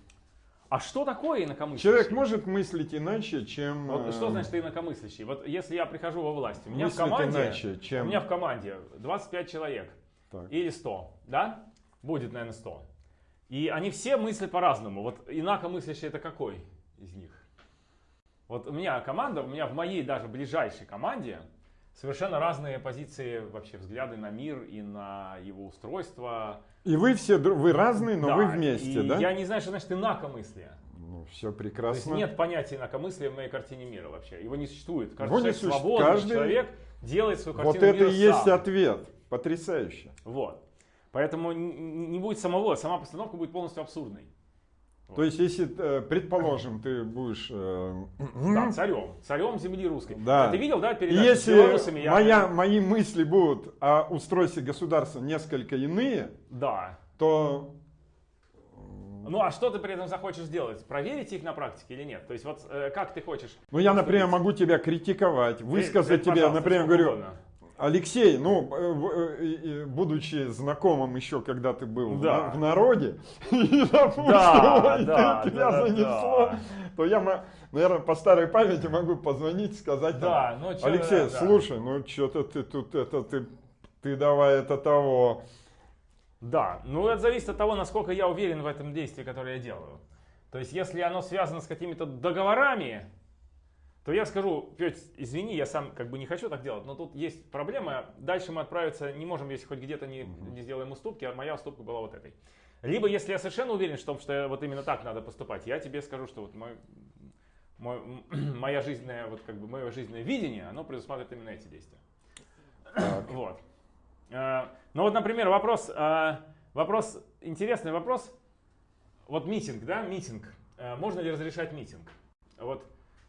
А что такое инакомыслящий? Человек может мыслить иначе, чем... Вот э, что значит инакомыслящий? Вот если я прихожу во власть, у меня в команде, иначе, чем- у меня в команде 25 человек Так. или 100, да? Будет, наверное, 100. И они все мыслят по-разному. Вот инакомыслящий это какой из них? Вот у меня команда, у меня в моей даже ближайшей команде совершенно разные позиции, вообще взгляды на мир и на его устройство. И вы все, вы разные, но Да, вы вместе, и да? Я не знаю, что значит инакомыслие. Ну, все То есть прекрасно. нет понятия инакомыслия в моей картине мира вообще. Его не существует. Каждый Его человек существует. свободный Каждый- человек делает свою картину Вот это мира и есть сам. ответ. Потрясающе. Вот. Поэтому не будет самого, сама постановка будет полностью абсурдной. То есть, если, э, предположим, ты будешь... э, Да, царем. Царем земли русской. Да. А Ты видел, да, передачу с если белорусами? Я- моя, мои мысли будут о устройстве государства несколько иные, Да. то Ну а что ты при этом захочешь сделать? Проверить их на практике или нет? То есть вот э, как ты хочешь? ну, я, например, могу тебя критиковать, высказать ты, тебе, например, говорю, угодно. Алексей, ну, э, э, будучи знакомым еще, когда ты был в Да. в народе, и, допустим, Да, да, тебя да, занесло, да. то я, наверное, по старой памяти могу позвонить, сказать, Да, ну, Алексей, да. слушай, ну, что-то ты тут, это, ты, ты давай это того. Да, ну это зависит от того, насколько я уверен в этом действии, которое я делаю. То есть, если оно связано с какими-то договорами, то я скажу, Петь, извини, я сам как бы не хочу так делать, но тут есть проблема. Дальше мы отправиться не можем, если хоть где-то не, не сделаем уступки, а моя уступка была вот этой. Либо, если я совершенно уверен в том, что вот именно так надо поступать, я тебе скажу, что вот мой, мой- моя жизненная, вот как бы мое жизненное видение, оно предусматривает именно эти действия. Вот. Э, Ну вот, например, вопрос, э, вопрос, интересный вопрос. Вот митинг, да, митинг. Э, Можно ли разрешать митинг? Вот,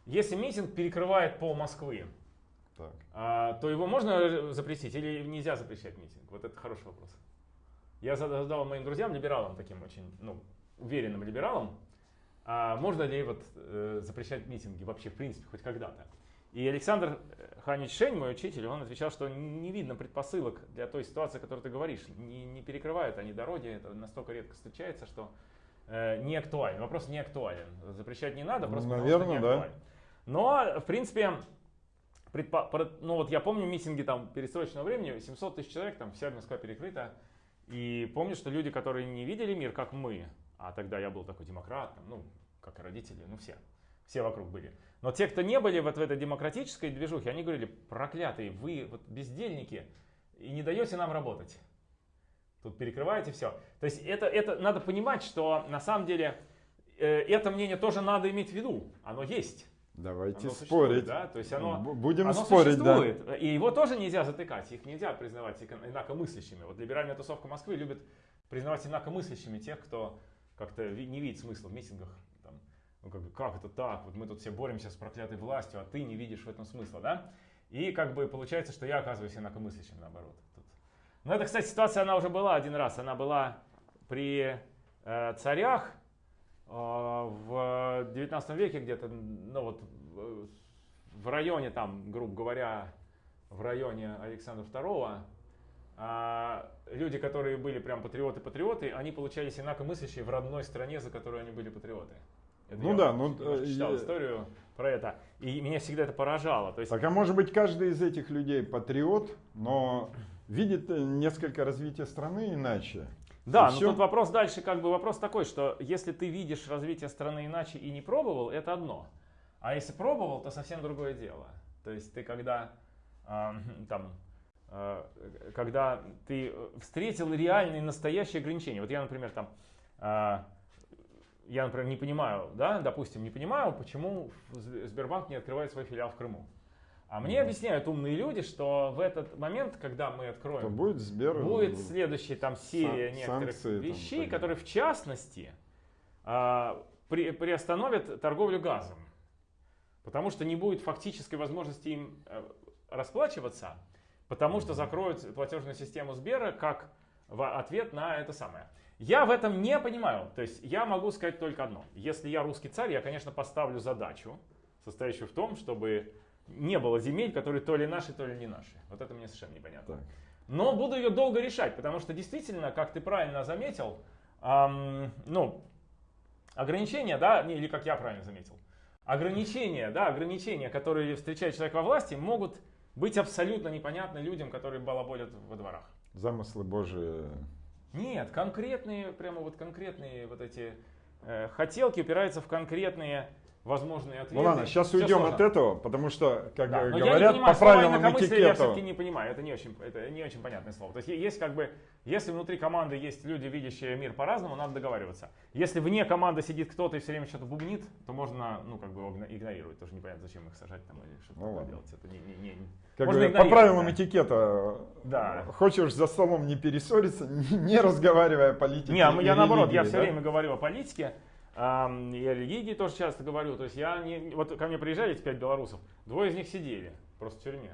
если митинг перекрывает пол Москвы, Так. а, то его можно запретить или нельзя запрещать митинг? Вот это хороший вопрос. Я зада- задал моим друзьям, либералам, таким очень ну, уверенным либералам, а можно ли вот, э, запрещать митинги вообще в принципе хоть когда-то. И Александр Ханич Шень, мой учитель, он отвечал, что не видно предпосылок для той ситуации, о которой ты говоришь. Не, не перекрывают они дороги, это настолько редко встречается, что э, не актуален. Вопрос не актуален. Запрещать не надо, Ну, просто потому, наверное, что не да. Но, в принципе, ну вот я помню митинги там перестроечного времени, 700 тысяч человек, там вся Москва перекрыта. И помню, что люди, которые не видели мир, как мы, а тогда я был такой демократ, ну, как и родители, ну все, все вокруг были. Но те, кто не были вот в этой демократической движухе, они говорили, проклятые, вы вот бездельники, и не даете нам работать. Тут перекрываете все. То есть это, это надо понимать, что на самом деле э, это мнение тоже надо иметь в виду. Оно есть. Давайте Оно спорить. да? То есть оно, Будем оно спорить, да. существует. И его тоже нельзя затыкать. Их нельзя признавать инакомыслящими. Вот либеральная тусовка Москвы любит признавать инакомыслящими тех, кто как-то не видит смысла в митингах. Там, ну, как, бы, как это так? Вот мы тут все боремся с проклятой властью, а ты не видишь в этом смысла, да? И как бы получается, что я оказываюсь инакомыслящим наоборот. Тут. Но это, кстати, ситуация, она уже была один раз. Она была при э, царях в 19 веке где-то, ну вот э, в районе там, грубо говоря, в районе Александра II, а, люди, которые были прям патриоты-патриоты, они получались инакомыслящие в родной стране, за которую они были патриоты. Это Ну я да, ну, э, читал я- историю про это, и меня всегда это поражало. То есть, Так а может быть каждый из этих людей патриот, но видит э, несколько развития страны иначе. Да, И но всё. тут вопрос дальше, как бы вопрос такой, что если ты видишь развитие страны иначе и не пробовал, это одно. А если пробовал, то совсем другое дело. То есть ты когда а, там, а, когда ты встретил реальные настоящие ограничения. Вот я, например, там, а, я, например, не понимаю, да, допустим, не понимаю, почему Сб- Сбербанк не открывает свой филиал в Крыму. А мне объясняют умные люди, что в этот момент, когда мы откроем То будет Сбер. Будет следующая там серия Сан- некоторых санкции там вещей, пойдут. которые в частности а, при- приостановят торговлю газом. Потому что не будет фактической возможности им э, расплачиваться, потому что закроют платежную систему Сбера как в ответ на это самое. Я в этом не понимаю. То есть я могу сказать только одно. Если я русский царь, я, конечно, поставлю задачу, состоящую в том, чтобы не было земель, которые то ли наши, то ли не наши. Вот это мне совершенно непонятно. Так. Но буду ее долго решать, потому что действительно, как ты правильно заметил, ам, ну, ограничения, да, не, или как я правильно заметил, ограничения, да, ограничения, которые встречает человек во власти, могут быть абсолютно непонятны людям, которые балаболят во дворах. Замыслы Божии. Нет, конкретные, прямо вот конкретные вот эти э, хотелки упираются в конкретные возможные ответы. Ну ладно, сейчас Всё уйдем сложно. от этого, потому что, как Да, говорят, понимаю, по правилам инакомыслие я все-таки этикета. не понимаю, это не очень, это не очень понятное слово. То есть есть как бы, если внутри команды есть люди, видящие мир по-разному, надо договариваться. Если вне команды сидит кто-то и все время что-то бубнит, то можно, ну, как бы его игнорировать. Тоже непонятно, зачем их сажать там или что-то Ну делать. Это не, не- не- Как можно говорят, по правилам да. этикета, Да. хочешь за столом не перессориться, не, разговаривая о политике. Не, а я наоборот, я все время говорю о политике. И о религии тоже часто говорю. То есть я не, вот ко мне приезжали эти пять белорусов, двое из них сидели просто в тюрьме.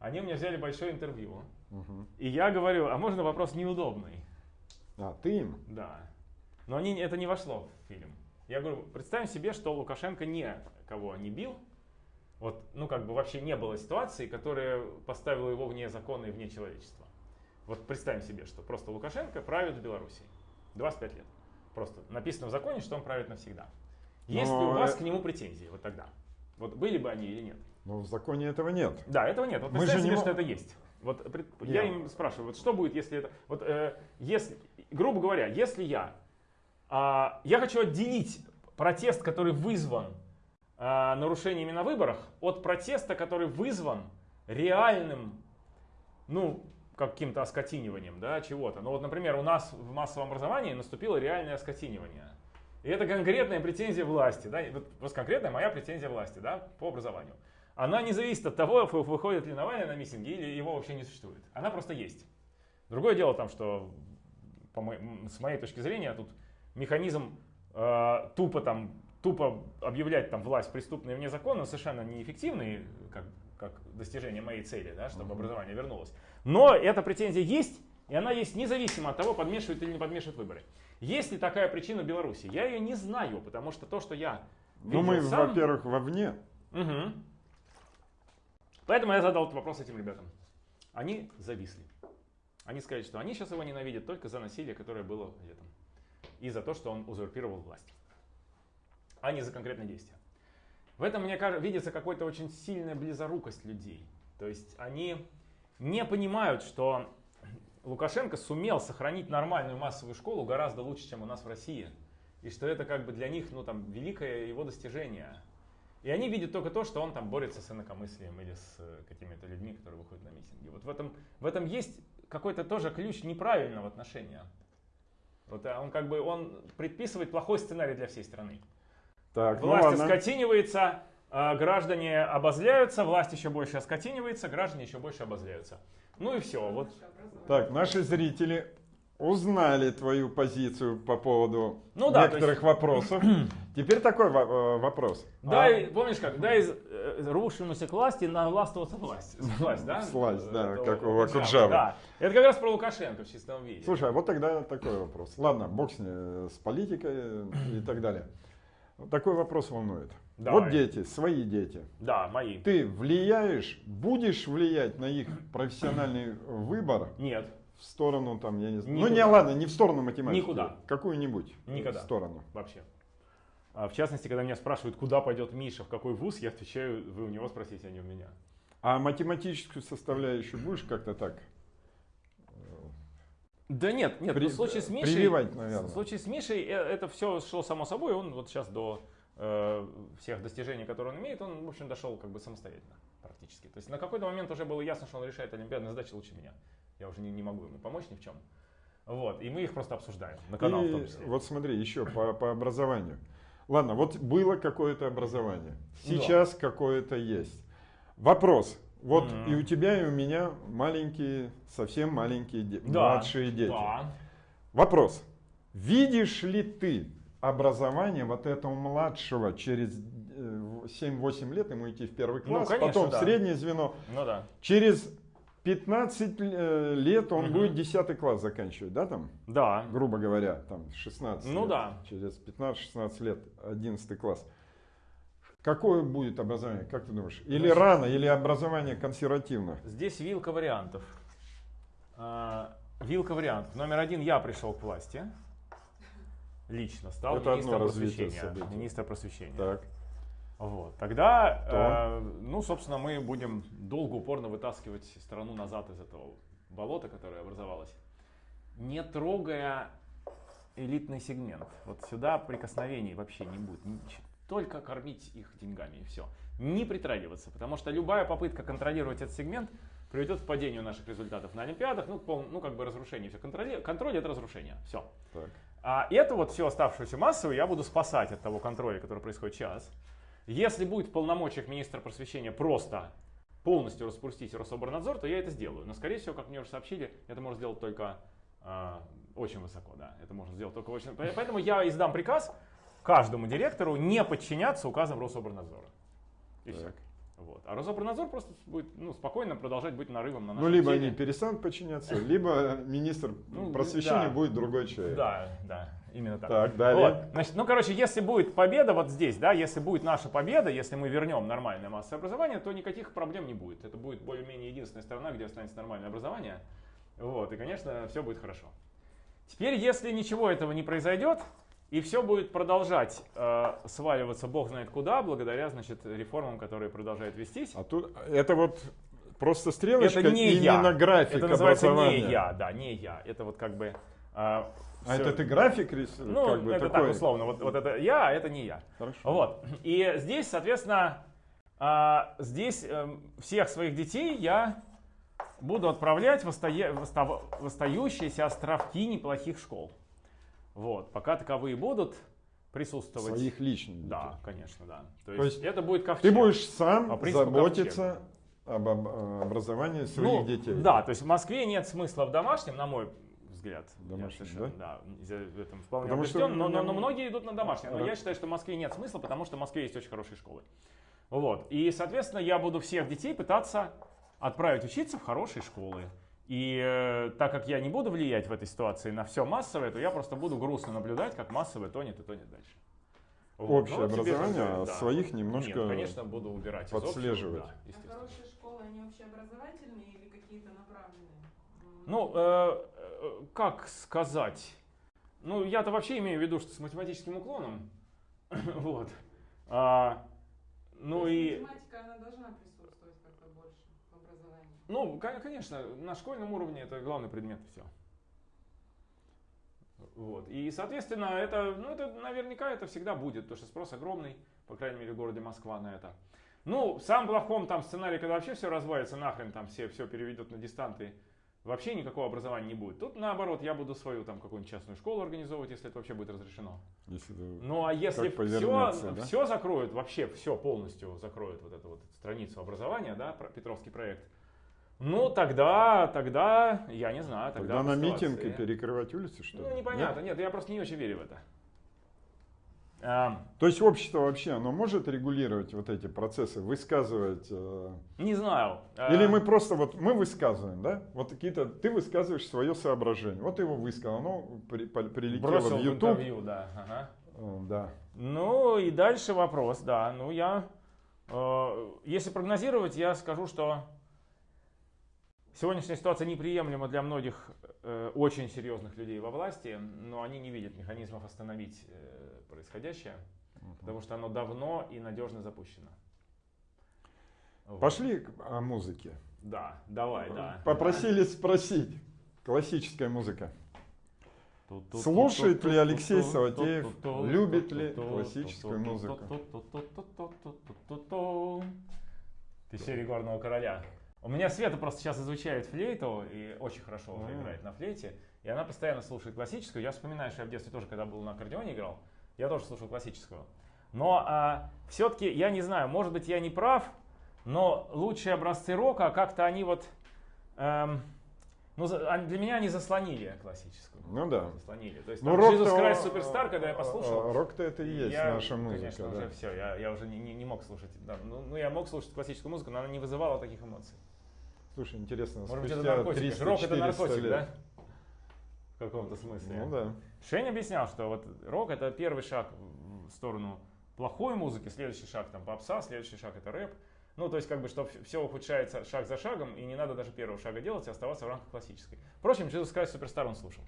Они у меня взяли большое интервью. Мгм. И я говорю, а можно вопрос неудобный? А, ты им? Да. Но они, это не вошло в фильм. Я говорю, представим себе, что Лукашенко никого не бил. Вот, ну, как бы вообще не было ситуации, которая поставила его вне закона и вне человечества. Вот представим себе, что просто Лукашенко правит в Беларуси. 25 лет. Просто написано в законе, что он правит навсегда. Есть ли у Но вас э- к нему претензии вот тогда? Вот были бы они или нет? Но в законе этого нет. Да, этого нет. Вот Мы же не себе, что это есть. Вот пред- я им спрашиваю, вот что будет, если это... Вот, э, если, грубо говоря, если я... а, я хочу отделить протест, который вызван а, нарушениями на выборах, от протеста, который вызван реальным, ну, каким-то оскотиниванием, да, чего-то. Ну вот, например, у нас в массовом образовании наступило реальное оскотинивание. И это конкретная претензия власти, да, вот конкретная моя претензия власти, да, по образованию. Она не зависит от того, вы- выходит ли Навальный на митинги или его вообще не существует. Она просто есть. Другое дело там, что по мо- м, с моей точки зрения тут механизм э, тупо там тупо объявлять там власть преступной вне закона совершенно неэффективный, как, как достижение моей цели, да, чтобы образование вернулось. Но эта претензия есть, и она есть независимо от того, подмешивают или не подмешивают выборы. Есть ли такая причина в Беларуси? Я ее не знаю, потому что то, что я Ну, мы, сам- во-первых, вовне. Мгм. Поэтому я задал этот вопрос этим ребятам. Они зависли. Они сказали, что они сейчас его ненавидят только за насилие, которое было летом. И за то, что он узурпировал власть. А не за конкретные действия. В этом, мне кажется, видится какая-то очень сильная близорукость людей. То есть они не понимают, что Лукашенко сумел сохранить нормальную массовую школу гораздо лучше, чем у нас в России. И что это как бы для них ну, там, великое его достижение. И они видят только то, что он там борется с инакомыслием или с э, какими-то людьми, которые выходят на митинги. Вот в этом, в этом есть какой-то тоже ключ неправильного отношения. Вот а он как бы он предписывает плохой сценарий для всей страны. Так, ну Власть ладно. оскотинивается, а граждане обозляются, власть еще больше оскотинивается, граждане еще больше обозляются. Ну и все. Вот. Так, наши зрители узнали твою позицию по поводу Ну да, то некоторых вопросов. Теперь такой э, вопрос. Дай, помнишь как, дай из э, рвущемуся к власти навластвоваться власть. Власть, да? Власть, да, Это как у. Да. Это как раз про Лукашенко в чистом виде. Слушай, а вот тогда такой вопрос. Ладно, бог с, с политикой и так далее. Такой вопрос волнует. Давай. Вот дети, свои дети. Да, мои. Ты влияешь, будешь влиять на их профессиональный выбор Нет, в сторону там, я не знаю. Ну Никуда. не ладно, не в сторону математики. Никуда. Какую-нибудь Никогда. сторону. вообще. А в частности, когда меня спрашивают, куда пойдет Миша, в какой вуз, я отвечаю, вы у него спросите, а не у меня. А математическую составляющую будешь как-то так? Да нет, нет, При- ну, в случае с Мишей, прививать, наверное. в случае с Мишей э, это все шло само собой, он вот сейчас до э, всех достижений, которые он имеет, он, в общем, дошел как бы самостоятельно практически. То есть на какой-то момент уже было ясно, что он решает олимпиадные задачи лучше меня. Я уже не, не могу ему помочь ни в чем. Вот, и мы их просто обсуждаем на канал в том И числе. вот смотри, еще по, по образованию. Ладно, вот было какое-то образование. Да. Сейчас какое-то есть. Вопрос. Вот Мгм. и у тебя, и у меня маленькие, совсем маленькие, де- Да, младшие дети. Да. Вопрос. Видишь ли ты образование вот этого младшего через э, 7-8 лет ему идти в первый Ну, класс, конечно, потом да. среднее звено. Ну да. Через 15 э, лет он Мгм. будет 10 класс заканчивать, да, там? Да. грубо говоря, там 16 Ну лет, да. через 15-16 лет, 11 класс. Какое будет образование, как ты думаешь? Или Значит- рано, или образование консервативно? Здесь вилка вариантов. А, Вилка вариантов. Номер один, я пришел к власти. Лично стал Это министром просвещения. событий. Министр просвещения. Так. Вот. Тогда, То. э, ну, собственно, мы будем долго, упорно вытаскивать страну назад из этого болота, которое образовалось, не трогая элитный сегмент. Вот сюда прикосновений вообще не будет. Нич- Только кормить их деньгами и все. Не притрагиваться, потому что любая попытка контролировать этот сегмент приведет к падению наших результатов на Олимпиадах, ну, пол- ну как бы разрушению. Все. Контроль, контроль это разрушение. Все. Так. А эту вот всю оставшуюся массу я буду спасать от того контроля, который происходит сейчас. Если будет в полномочиях министра просвещения просто полностью распустить Рособорнадзор, то я это сделаю. Но, скорее всего, как мне уже сообщили, это может сделать только А, очень высоко, да. Это можно сделать только очень... Поэтому я издам приказ каждому директору не подчиняться указам Рособорнадзора. И все. Так. Вот. А Рособорнадзор просто будет ну, спокойно продолжать быть нарывом на Ну, нашем либо теле. они перестанут подчиняться, либо министр Ну, просвещения да. будет другой человек. Да, да, именно так. Так, далее. Вот. Значит, ну, короче, если будет победа вот здесь, да, если будет наша победа, если мы вернем нормальное массовое образование, то никаких проблем не будет. Это будет более-менее единственная страна, где останется нормальное образование. Вот, и, конечно, все будет хорошо. Теперь, если ничего этого не произойдет, и все будет продолжать э, сваливаться бог знает куда, благодаря, значит, реформам, которые продолжают вестись. А тут это вот просто стрелочка Это не именно я. график Это называется не я, да, не я. Это вот как бы... э, А это ты график рисуешь? Ну, как бы это такой? так условно. Вот, вот это я, а это не я. Хорошо. Вот. И здесь, соответственно, а, здесь эм, всех своих детей я буду отправлять в, остае- в оста- в остающиеся островки неплохих школ. Вот. Пока таковые будут присутствовать. Своих личных детей. Да, конечно, да. То, То есть, есть это будет ковчег. Ты будешь сам заботиться об об- образовании своих Ну, детей. Да, то есть в Москве нет смысла в домашнем, на мой взгляд. Я совершенно, да? в этом вполне Потому что убежден, но, но- меня- но многие идут на домашнее. Но Ага. я считаю, что в Москве нет смысла, потому что в Москве есть очень хорошие школы. Вот. И, соответственно, я буду всех детей пытаться отправить учиться в хорошие школы. И э, так как я не буду влиять в этой ситуации на все массовое, то я просто буду грустно наблюдать, как массовое тонет и тонет дальше. Вот. Общее Ну, вот образование, а да. своих немножко Нет, конечно, буду убирать из общего, подслеживать. да, А хорошие школы, они общеобразовательные или какие-то направленные? Ну, э, э, как сказать? Ну, я-то вообще имею в виду, что с математическим уклоном. вот. А, ну и, Математика, она должна присутствовать как-то больше в образовании. Ну, ко- конечно, на школьном уровне это главный предмет, все. Вот. И, соответственно, это, ну, это наверняка это всегда будет, потому что спрос огромный, по крайней мере, в городе Москва на это. Ну, в самом плохом там сценарии, когда вообще все развалится нахрен, там все, все переведет на дистанты, вообще никакого образования не будет. Тут, наоборот, я буду свою там какую-нибудь частную школу организовывать, если это вообще будет разрешено. Если Ну, а если все, да? все закроют, вообще все полностью закроют вот эту вот страницу образования, да, Петровский проект, ну, тогда, тогда, я не знаю, тогда... Тогда на в митинг и перекрывать улицы, что ли? Ну, непонятно, нет, я просто не очень верю в это. То есть общество вообще, оно может регулировать вот эти процессы, высказывать? э, не знаю. А, Или мы просто вот, мы высказываем, да? Вот какие-то, ты высказываешь свое соображение. Вот его высказал, оно при- прилетело бросил в в YouTube. интервью, да. ага. Э, Да. Ну и дальше вопрос, да. Ну я, э, если прогнозировать, я скажу, что сегодняшняя ситуация неприемлема для многих э, очень серьезных людей во власти, но они не видят механизмов остановить э, происходящее, потому что оно давно и надежно запущено. Вот. Пошли к- о музыке. Да, давай, да. Попросили спросить. Классическая музыка. Слушает ли Алексей Саватеев, любит ли классическую музыку? Ты серии горного короля. У меня Света просто сейчас изучает флейту и очень хорошо уже А. играет на флейте. И она постоянно слушает классическую. Я вспоминаю, что я в детстве тоже, когда был на аккордеоне играл, я тоже слушал классическую. Но все-таки, я не знаю, может быть, я не прав, но лучшие образцы рока, как-то они вот... эм, ну, для меня они заслонили классическую. Ну да. Заслонили. То есть Ну, там Jesus Christ Superstar, когда я послушал, Рок-то это и есть я, наша музыка. Конечно, да. уже все, я, я уже не, не, не мог слушать. да, ну, ну, я мог слушать классическую музыку, но она не вызывала таких эмоций. Слушай, интересно, Может быть, это наркотик. 300 Рок это 400 наркотик, лет. да? В каком-то смысле. Ну да. Шень объяснял, что вот рок это первый шаг в сторону плохой музыки, следующий шаг там попса, следующий шаг это рэп. Ну, то есть, как бы, что все ухудшается шаг за шагом, и не надо даже первого шага делать, и оставаться в рамках классической. Впрочем, Jesus Christ Superstar он слушал.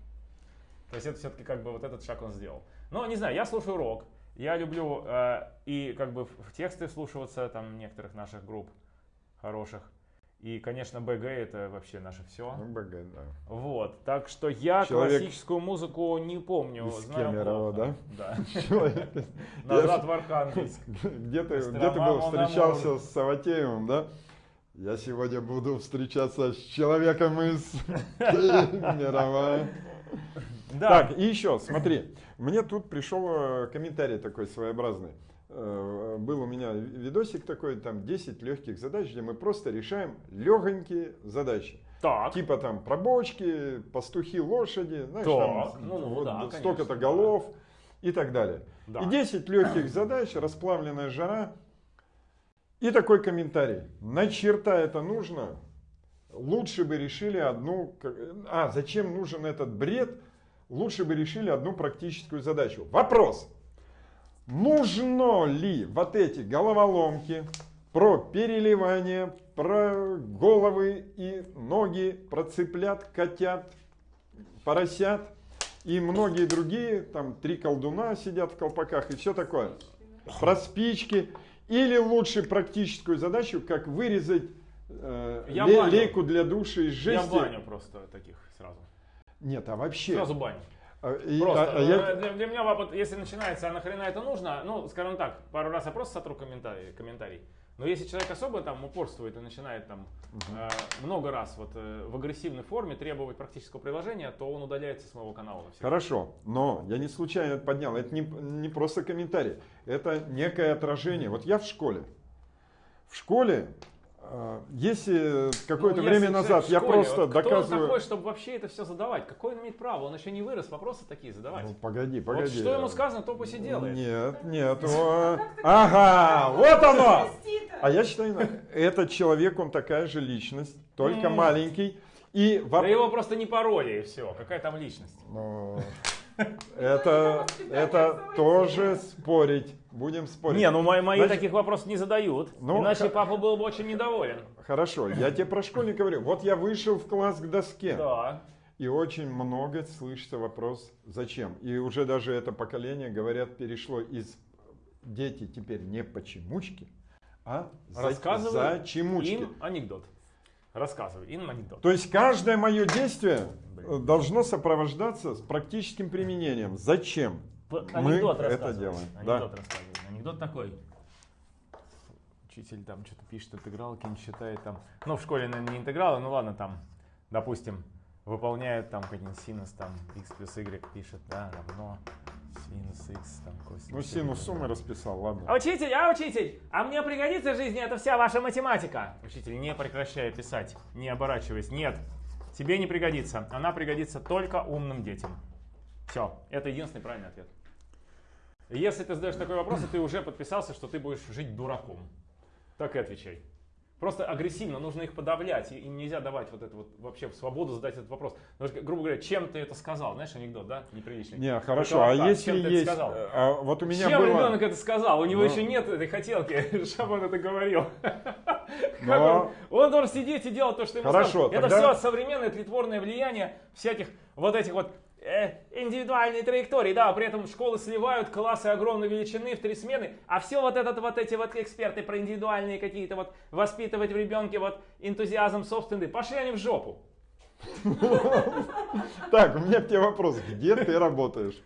То есть, это все-таки как бы вот этот шаг он сделал. Но, не знаю, я слушаю рок, я люблю э, и как бы в тексты вслушиваться там некоторых наших групп хороших. И, конечно, БГ это вообще наше все. Ну, БГ, да. Вот, так что я Человек классическую музыку не помню, из знаю Кемерово, плохо. Да. Человек, Назад в Архангельск. где ты, где ты был, встречался с Саватеевым, да? Я сегодня буду встречаться с человеком из Кемерово. Да. Так, и еще, смотри, мне тут пришел э, комментарий такой своеобразный. Э, Был у меня видосик такой, там 10 легких задач, где мы просто решаем легонькие задачи. Так. Типа там про бочки, пастухи, лошади, знаешь, Так, там ну, ну, вот да, столько-то голов и так далее. Да. И 10 легких задач, расплавленная жара. И такой комментарий. На черта это нужно? Лучше бы решили одну... А, зачем нужен этот бред? Лучше бы решили одну практическую задачу. Вопрос. Нужно ли вот эти головоломки про переливание, про головы и ноги, про цыплят, котят, поросят и многие другие, там три колдуна сидят в колпаках и все такое. Про спички. Или лучше практическую задачу, как вырезать э, Я ле- баню. лейку для душа из Я жести. баню просто таких сразу. Нет, а вообще. Сразу баню. А, и- Просто. а- а я- э, для, для меня, вот, если начинается, а нахрена это нужно, ну, скажем так, пару раз я просто сотру комментарий. комментарий. Но если человек особо там упорствует и начинает там э, много раз вот э, в агрессивной форме требовать практического приложения, то он удаляется с моего канала. навсегда. Хорошо, но я не случайно это поднял. Это не, не просто комментарий, это некое отражение. Вот я в школе. В школе, если какое-то Ну, время назад в я школе, просто вот Кто он доказываю... такой, чтобы вообще это все задавать? Какой он имеет право? Он еще не вырос, вопросы такие задавать. Ну, погоди, вот погоди. что ему сказано, то пусть и делает. Нет, нет. Ага, вот оно! А я считаю, этот человек, он такая же личность, только маленький. И Да его просто не пародия и все. Какая там личность? Это, это тоже спорить. Будем спорить. Не, ну мои, мои Значит, таких вопросов не задают. ну, иначе папа был бы очень недоволен. Хорошо, я тебе про школьника говорю. Вот я вышел в класс к доске. Да. И очень много слышится вопрос, зачем. И уже даже это поколение, говорят, перешло из дети теперь не почемучки, а за, зачемучки. им анекдот. Рассказывай им анекдот. То есть каждое мое действие Блин. э, должно сопровождаться с практическим применением. Зачем? П- Мы Анекдот это рассказывай. делаем, Анекдот да. рассказывай. Анекдот такой. Учитель там что-то пишет, интегралки не считает там. Ну, в школе, наверное, не интегралы, ну ладно, там, допустим, выполняют там какой-нибудь синус, там, x плюс y пишет, да, равно синус x, там, косинус. Ну, синус суммы расписал, ладно. А Учитель, а учитель, а мне пригодится в жизни это вся ваша математика. Учитель, не прекращай писать, не оборачиваясь. Нет, тебе не пригодится. Она пригодится только умным детям. Все, это единственный правильный ответ. Если ты задаешь такой вопрос, и ты уже подписался, что ты будешь жить дураком. Так и отвечай. Просто агрессивно нужно их подавлять, и им нельзя давать вот это вот вообще свободу задать этот вопрос. Потому что, грубо говоря, чем ты это сказал? Знаешь, анекдот, да? Неприличный. Не, хорошо, а так, если чем ты это есть... сказал? э, а вот у меня Чем было... ребенок это сказал? У него Ну. еще нет этой хотелки, чтобы он это говорил. Но- он, он должен сидеть и делать то, что ему Хорошо, сказано. Это тогда- все современное тлетворное влияние всяких вот этих вот э, индивидуальные траектории, да, при этом школы сливают классы огромной величины в три смены, а все вот этот вот эти вот эксперты про индивидуальные какие-то вот воспитывать в ребенке вот энтузиазм собственный, пошли они в жопу. Так, у меня к тебе вопрос. Где ты работаешь?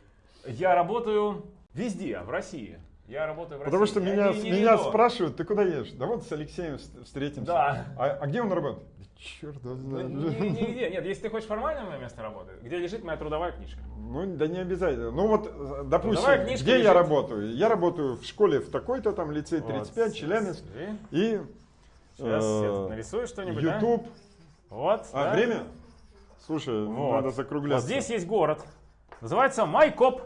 Я работаю везде, в России. Я работаю в Потому России. что Я меня, меня спрашивают, ты куда едешь? Да вот с Алексеем вс- встретимся. Да. А, а где он работает? Да черт его Ну, знает. ни- Нигде. Нет, если ты хочешь формальное место работы, где лежит моя трудовая книжка. Ну, да не обязательно. Ну вот, э, допустим, где я лежит. работаю? Я работаю в школе в такой-то там лицей 35, Вот, Челябинск. И Сейчас э, я нарисую что-нибудь. да? YouTube. Вот. А, да. время? Слушай, Вот. надо Вот закругляться. здесь есть город. Называется Майкоп.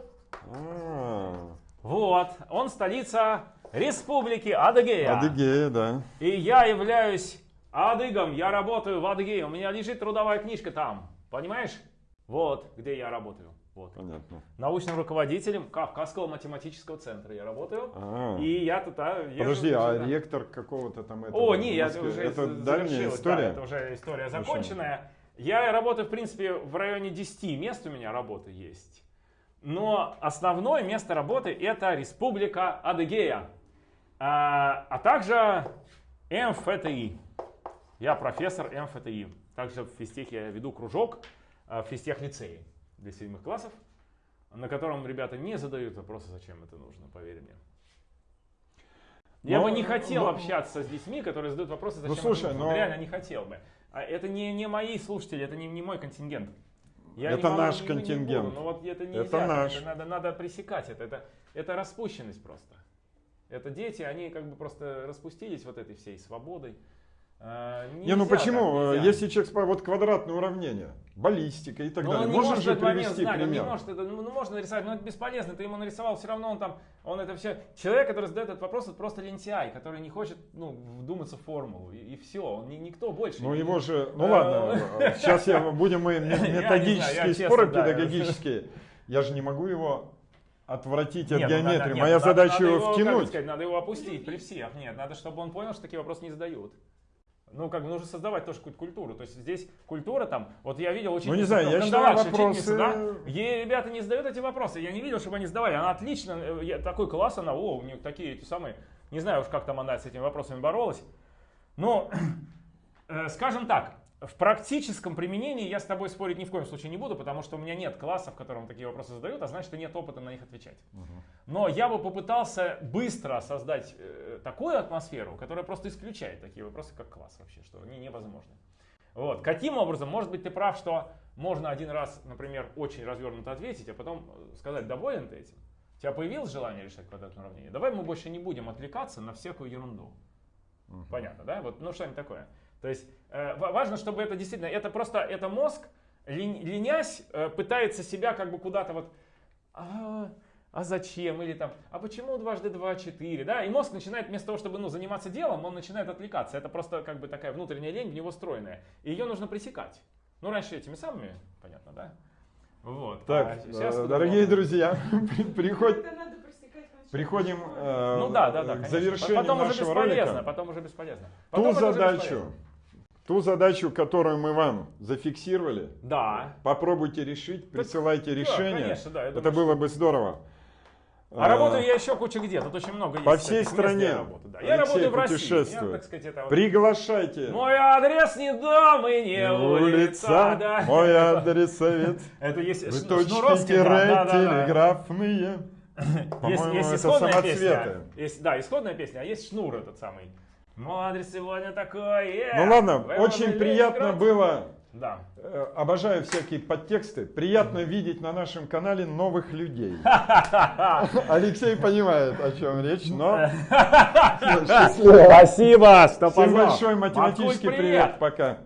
А, Вот. Он столица Республики Адыгея. Адыгея, да. И я являюсь адыгом. Я работаю в Адыгее. У меня лежит трудовая книжка там. Понимаешь? Вот, где я работаю. Вот. Понятно. Научным руководителем Кавказского математического центра я работаю. А. И я а, езжу Подожди, туда. а ректор какого-то там этого? О, не, я Москве, уже Это дальняя история? Да, это уже история законченная. Я работаю, в принципе, в районе 10 мест у меня работы есть. Но основное место работы это Республика Адыгея. А, а также МФТИ. Я профессор МФТИ. Также в физтехе я веду кружок а, в физтех-лицее для седьмых классов, на котором ребята не задают вопросы, зачем это нужно, поверь мне. Я Но- бы не хотел но- общаться с детьми, которые задают вопросы, зачем Ну, слушай, это нужно. но- Реально не хотел бы. А это не, не мои слушатели, это не, не мой контингент. Я Это не могу, наш не- не контингент. буду, но вот это нельзя. Это наш. надо, надо пресекать это. это. Это распущенность просто. Это дети, они как бы просто распустились вот этой всей свободой. Э, Не, ну почему? так. Если человек вот квадратные уравнения, баллистика и так Но далее, он не можно же привести знать, он не пример. может это, ну, ну, можно нарисовать, но это бесполезно, ты ему нарисовал, все равно он там, он это все, человек, который задает этот вопрос, это просто лентяй, который не хочет, ну, вдуматься в формулу, и, все, он не, никто больше. Ну не- его же, ну Э, ладно, сейчас я, будем мы Я знаю, я методические споры да. педагогические. Я же не могу его отвратить от Нет, ну, геометрии. надо- нет, Моя задача его втянуть. сказать, надо его опустить при всех. Нет, надо, чтобы он понял, что такие вопросы не задают. Ну, как бы нужно создавать тоже какую-то культуру. То есть здесь культура там, вот я видел очень Ну, не знаю, я считаю, вопросы- да, и ребята не задают эти вопросы. Я не видел, чтобы они задавали. Она отлично, э, я- такой класс она, о, у нее такие эти самые, не знаю уж, как там она с этими вопросами боролась. Но, э, скажем так, в практическом применении я с тобой спорить ни в коем случае не буду, потому что у меня нет класса, в котором такие вопросы задают, а значит, нет опыта на них отвечать. Но я бы попытался быстро создать э, такую атмосферу, которая просто исключает такие вопросы, как класс вообще, что они невозможны. Вот. Каким образом? Может быть, ты прав, что можно один раз, например, очень развернуто ответить, а потом э, сказать, доволен ты этим? У тебя появилось желание решать квадратное уравнение? Давай мы больше не будем отвлекаться на всякую ерунду. Понятно, да? Вот, ну что-нибудь такое. То есть э, ва- важно, чтобы это действительно, это просто, это мозг, лень- ленясь, э, пытается себя как бы куда-то вот, а, а зачем? Или там, а почему дважды два четыре? Да? И мозг начинает вместо того, чтобы ну, заниматься делом, он начинает отвлекаться. Это просто как бы такая внутренняя лень в него встроенная. И ее нужно пресекать. Ну, раньше этими самыми, понятно, да? Вот. Так, А сейчас э, дорогие можно. друзья, приходим э, Ну да, да, да. к завершению потом уже нашего бесполезно, ролика. потом уже бесполезно. Ту Потом это уже задачу, бесполезно. Ту задачу, которую мы вам зафиксировали, Да. попробуйте решить, присылайте да, решение. конечно, да, я Это думаю, было бы здорово. А работаю я еще куча где. Тут очень много есть. По всей стране Я работаю, да. Я работаю в России. Я, так сказать, это вот- Приглашайте. Мой адрес не дом и не улица. Да. мой адресовет. Это есть Вы точки, тире, да, да, да. телеграфные. По-моему, это самоцветы. да, исходная песня, а есть шнур этот самый. Адрес сегодня такой. э, Ну ладно, вы очень приятно играть. было. Да. э, Обожаю всякие подтексты. Приятно видеть на нашем канале новых людей. Алексей понимает, о чем речь, но. Спасибо, что Всем позвал. большой математический привет. Пока.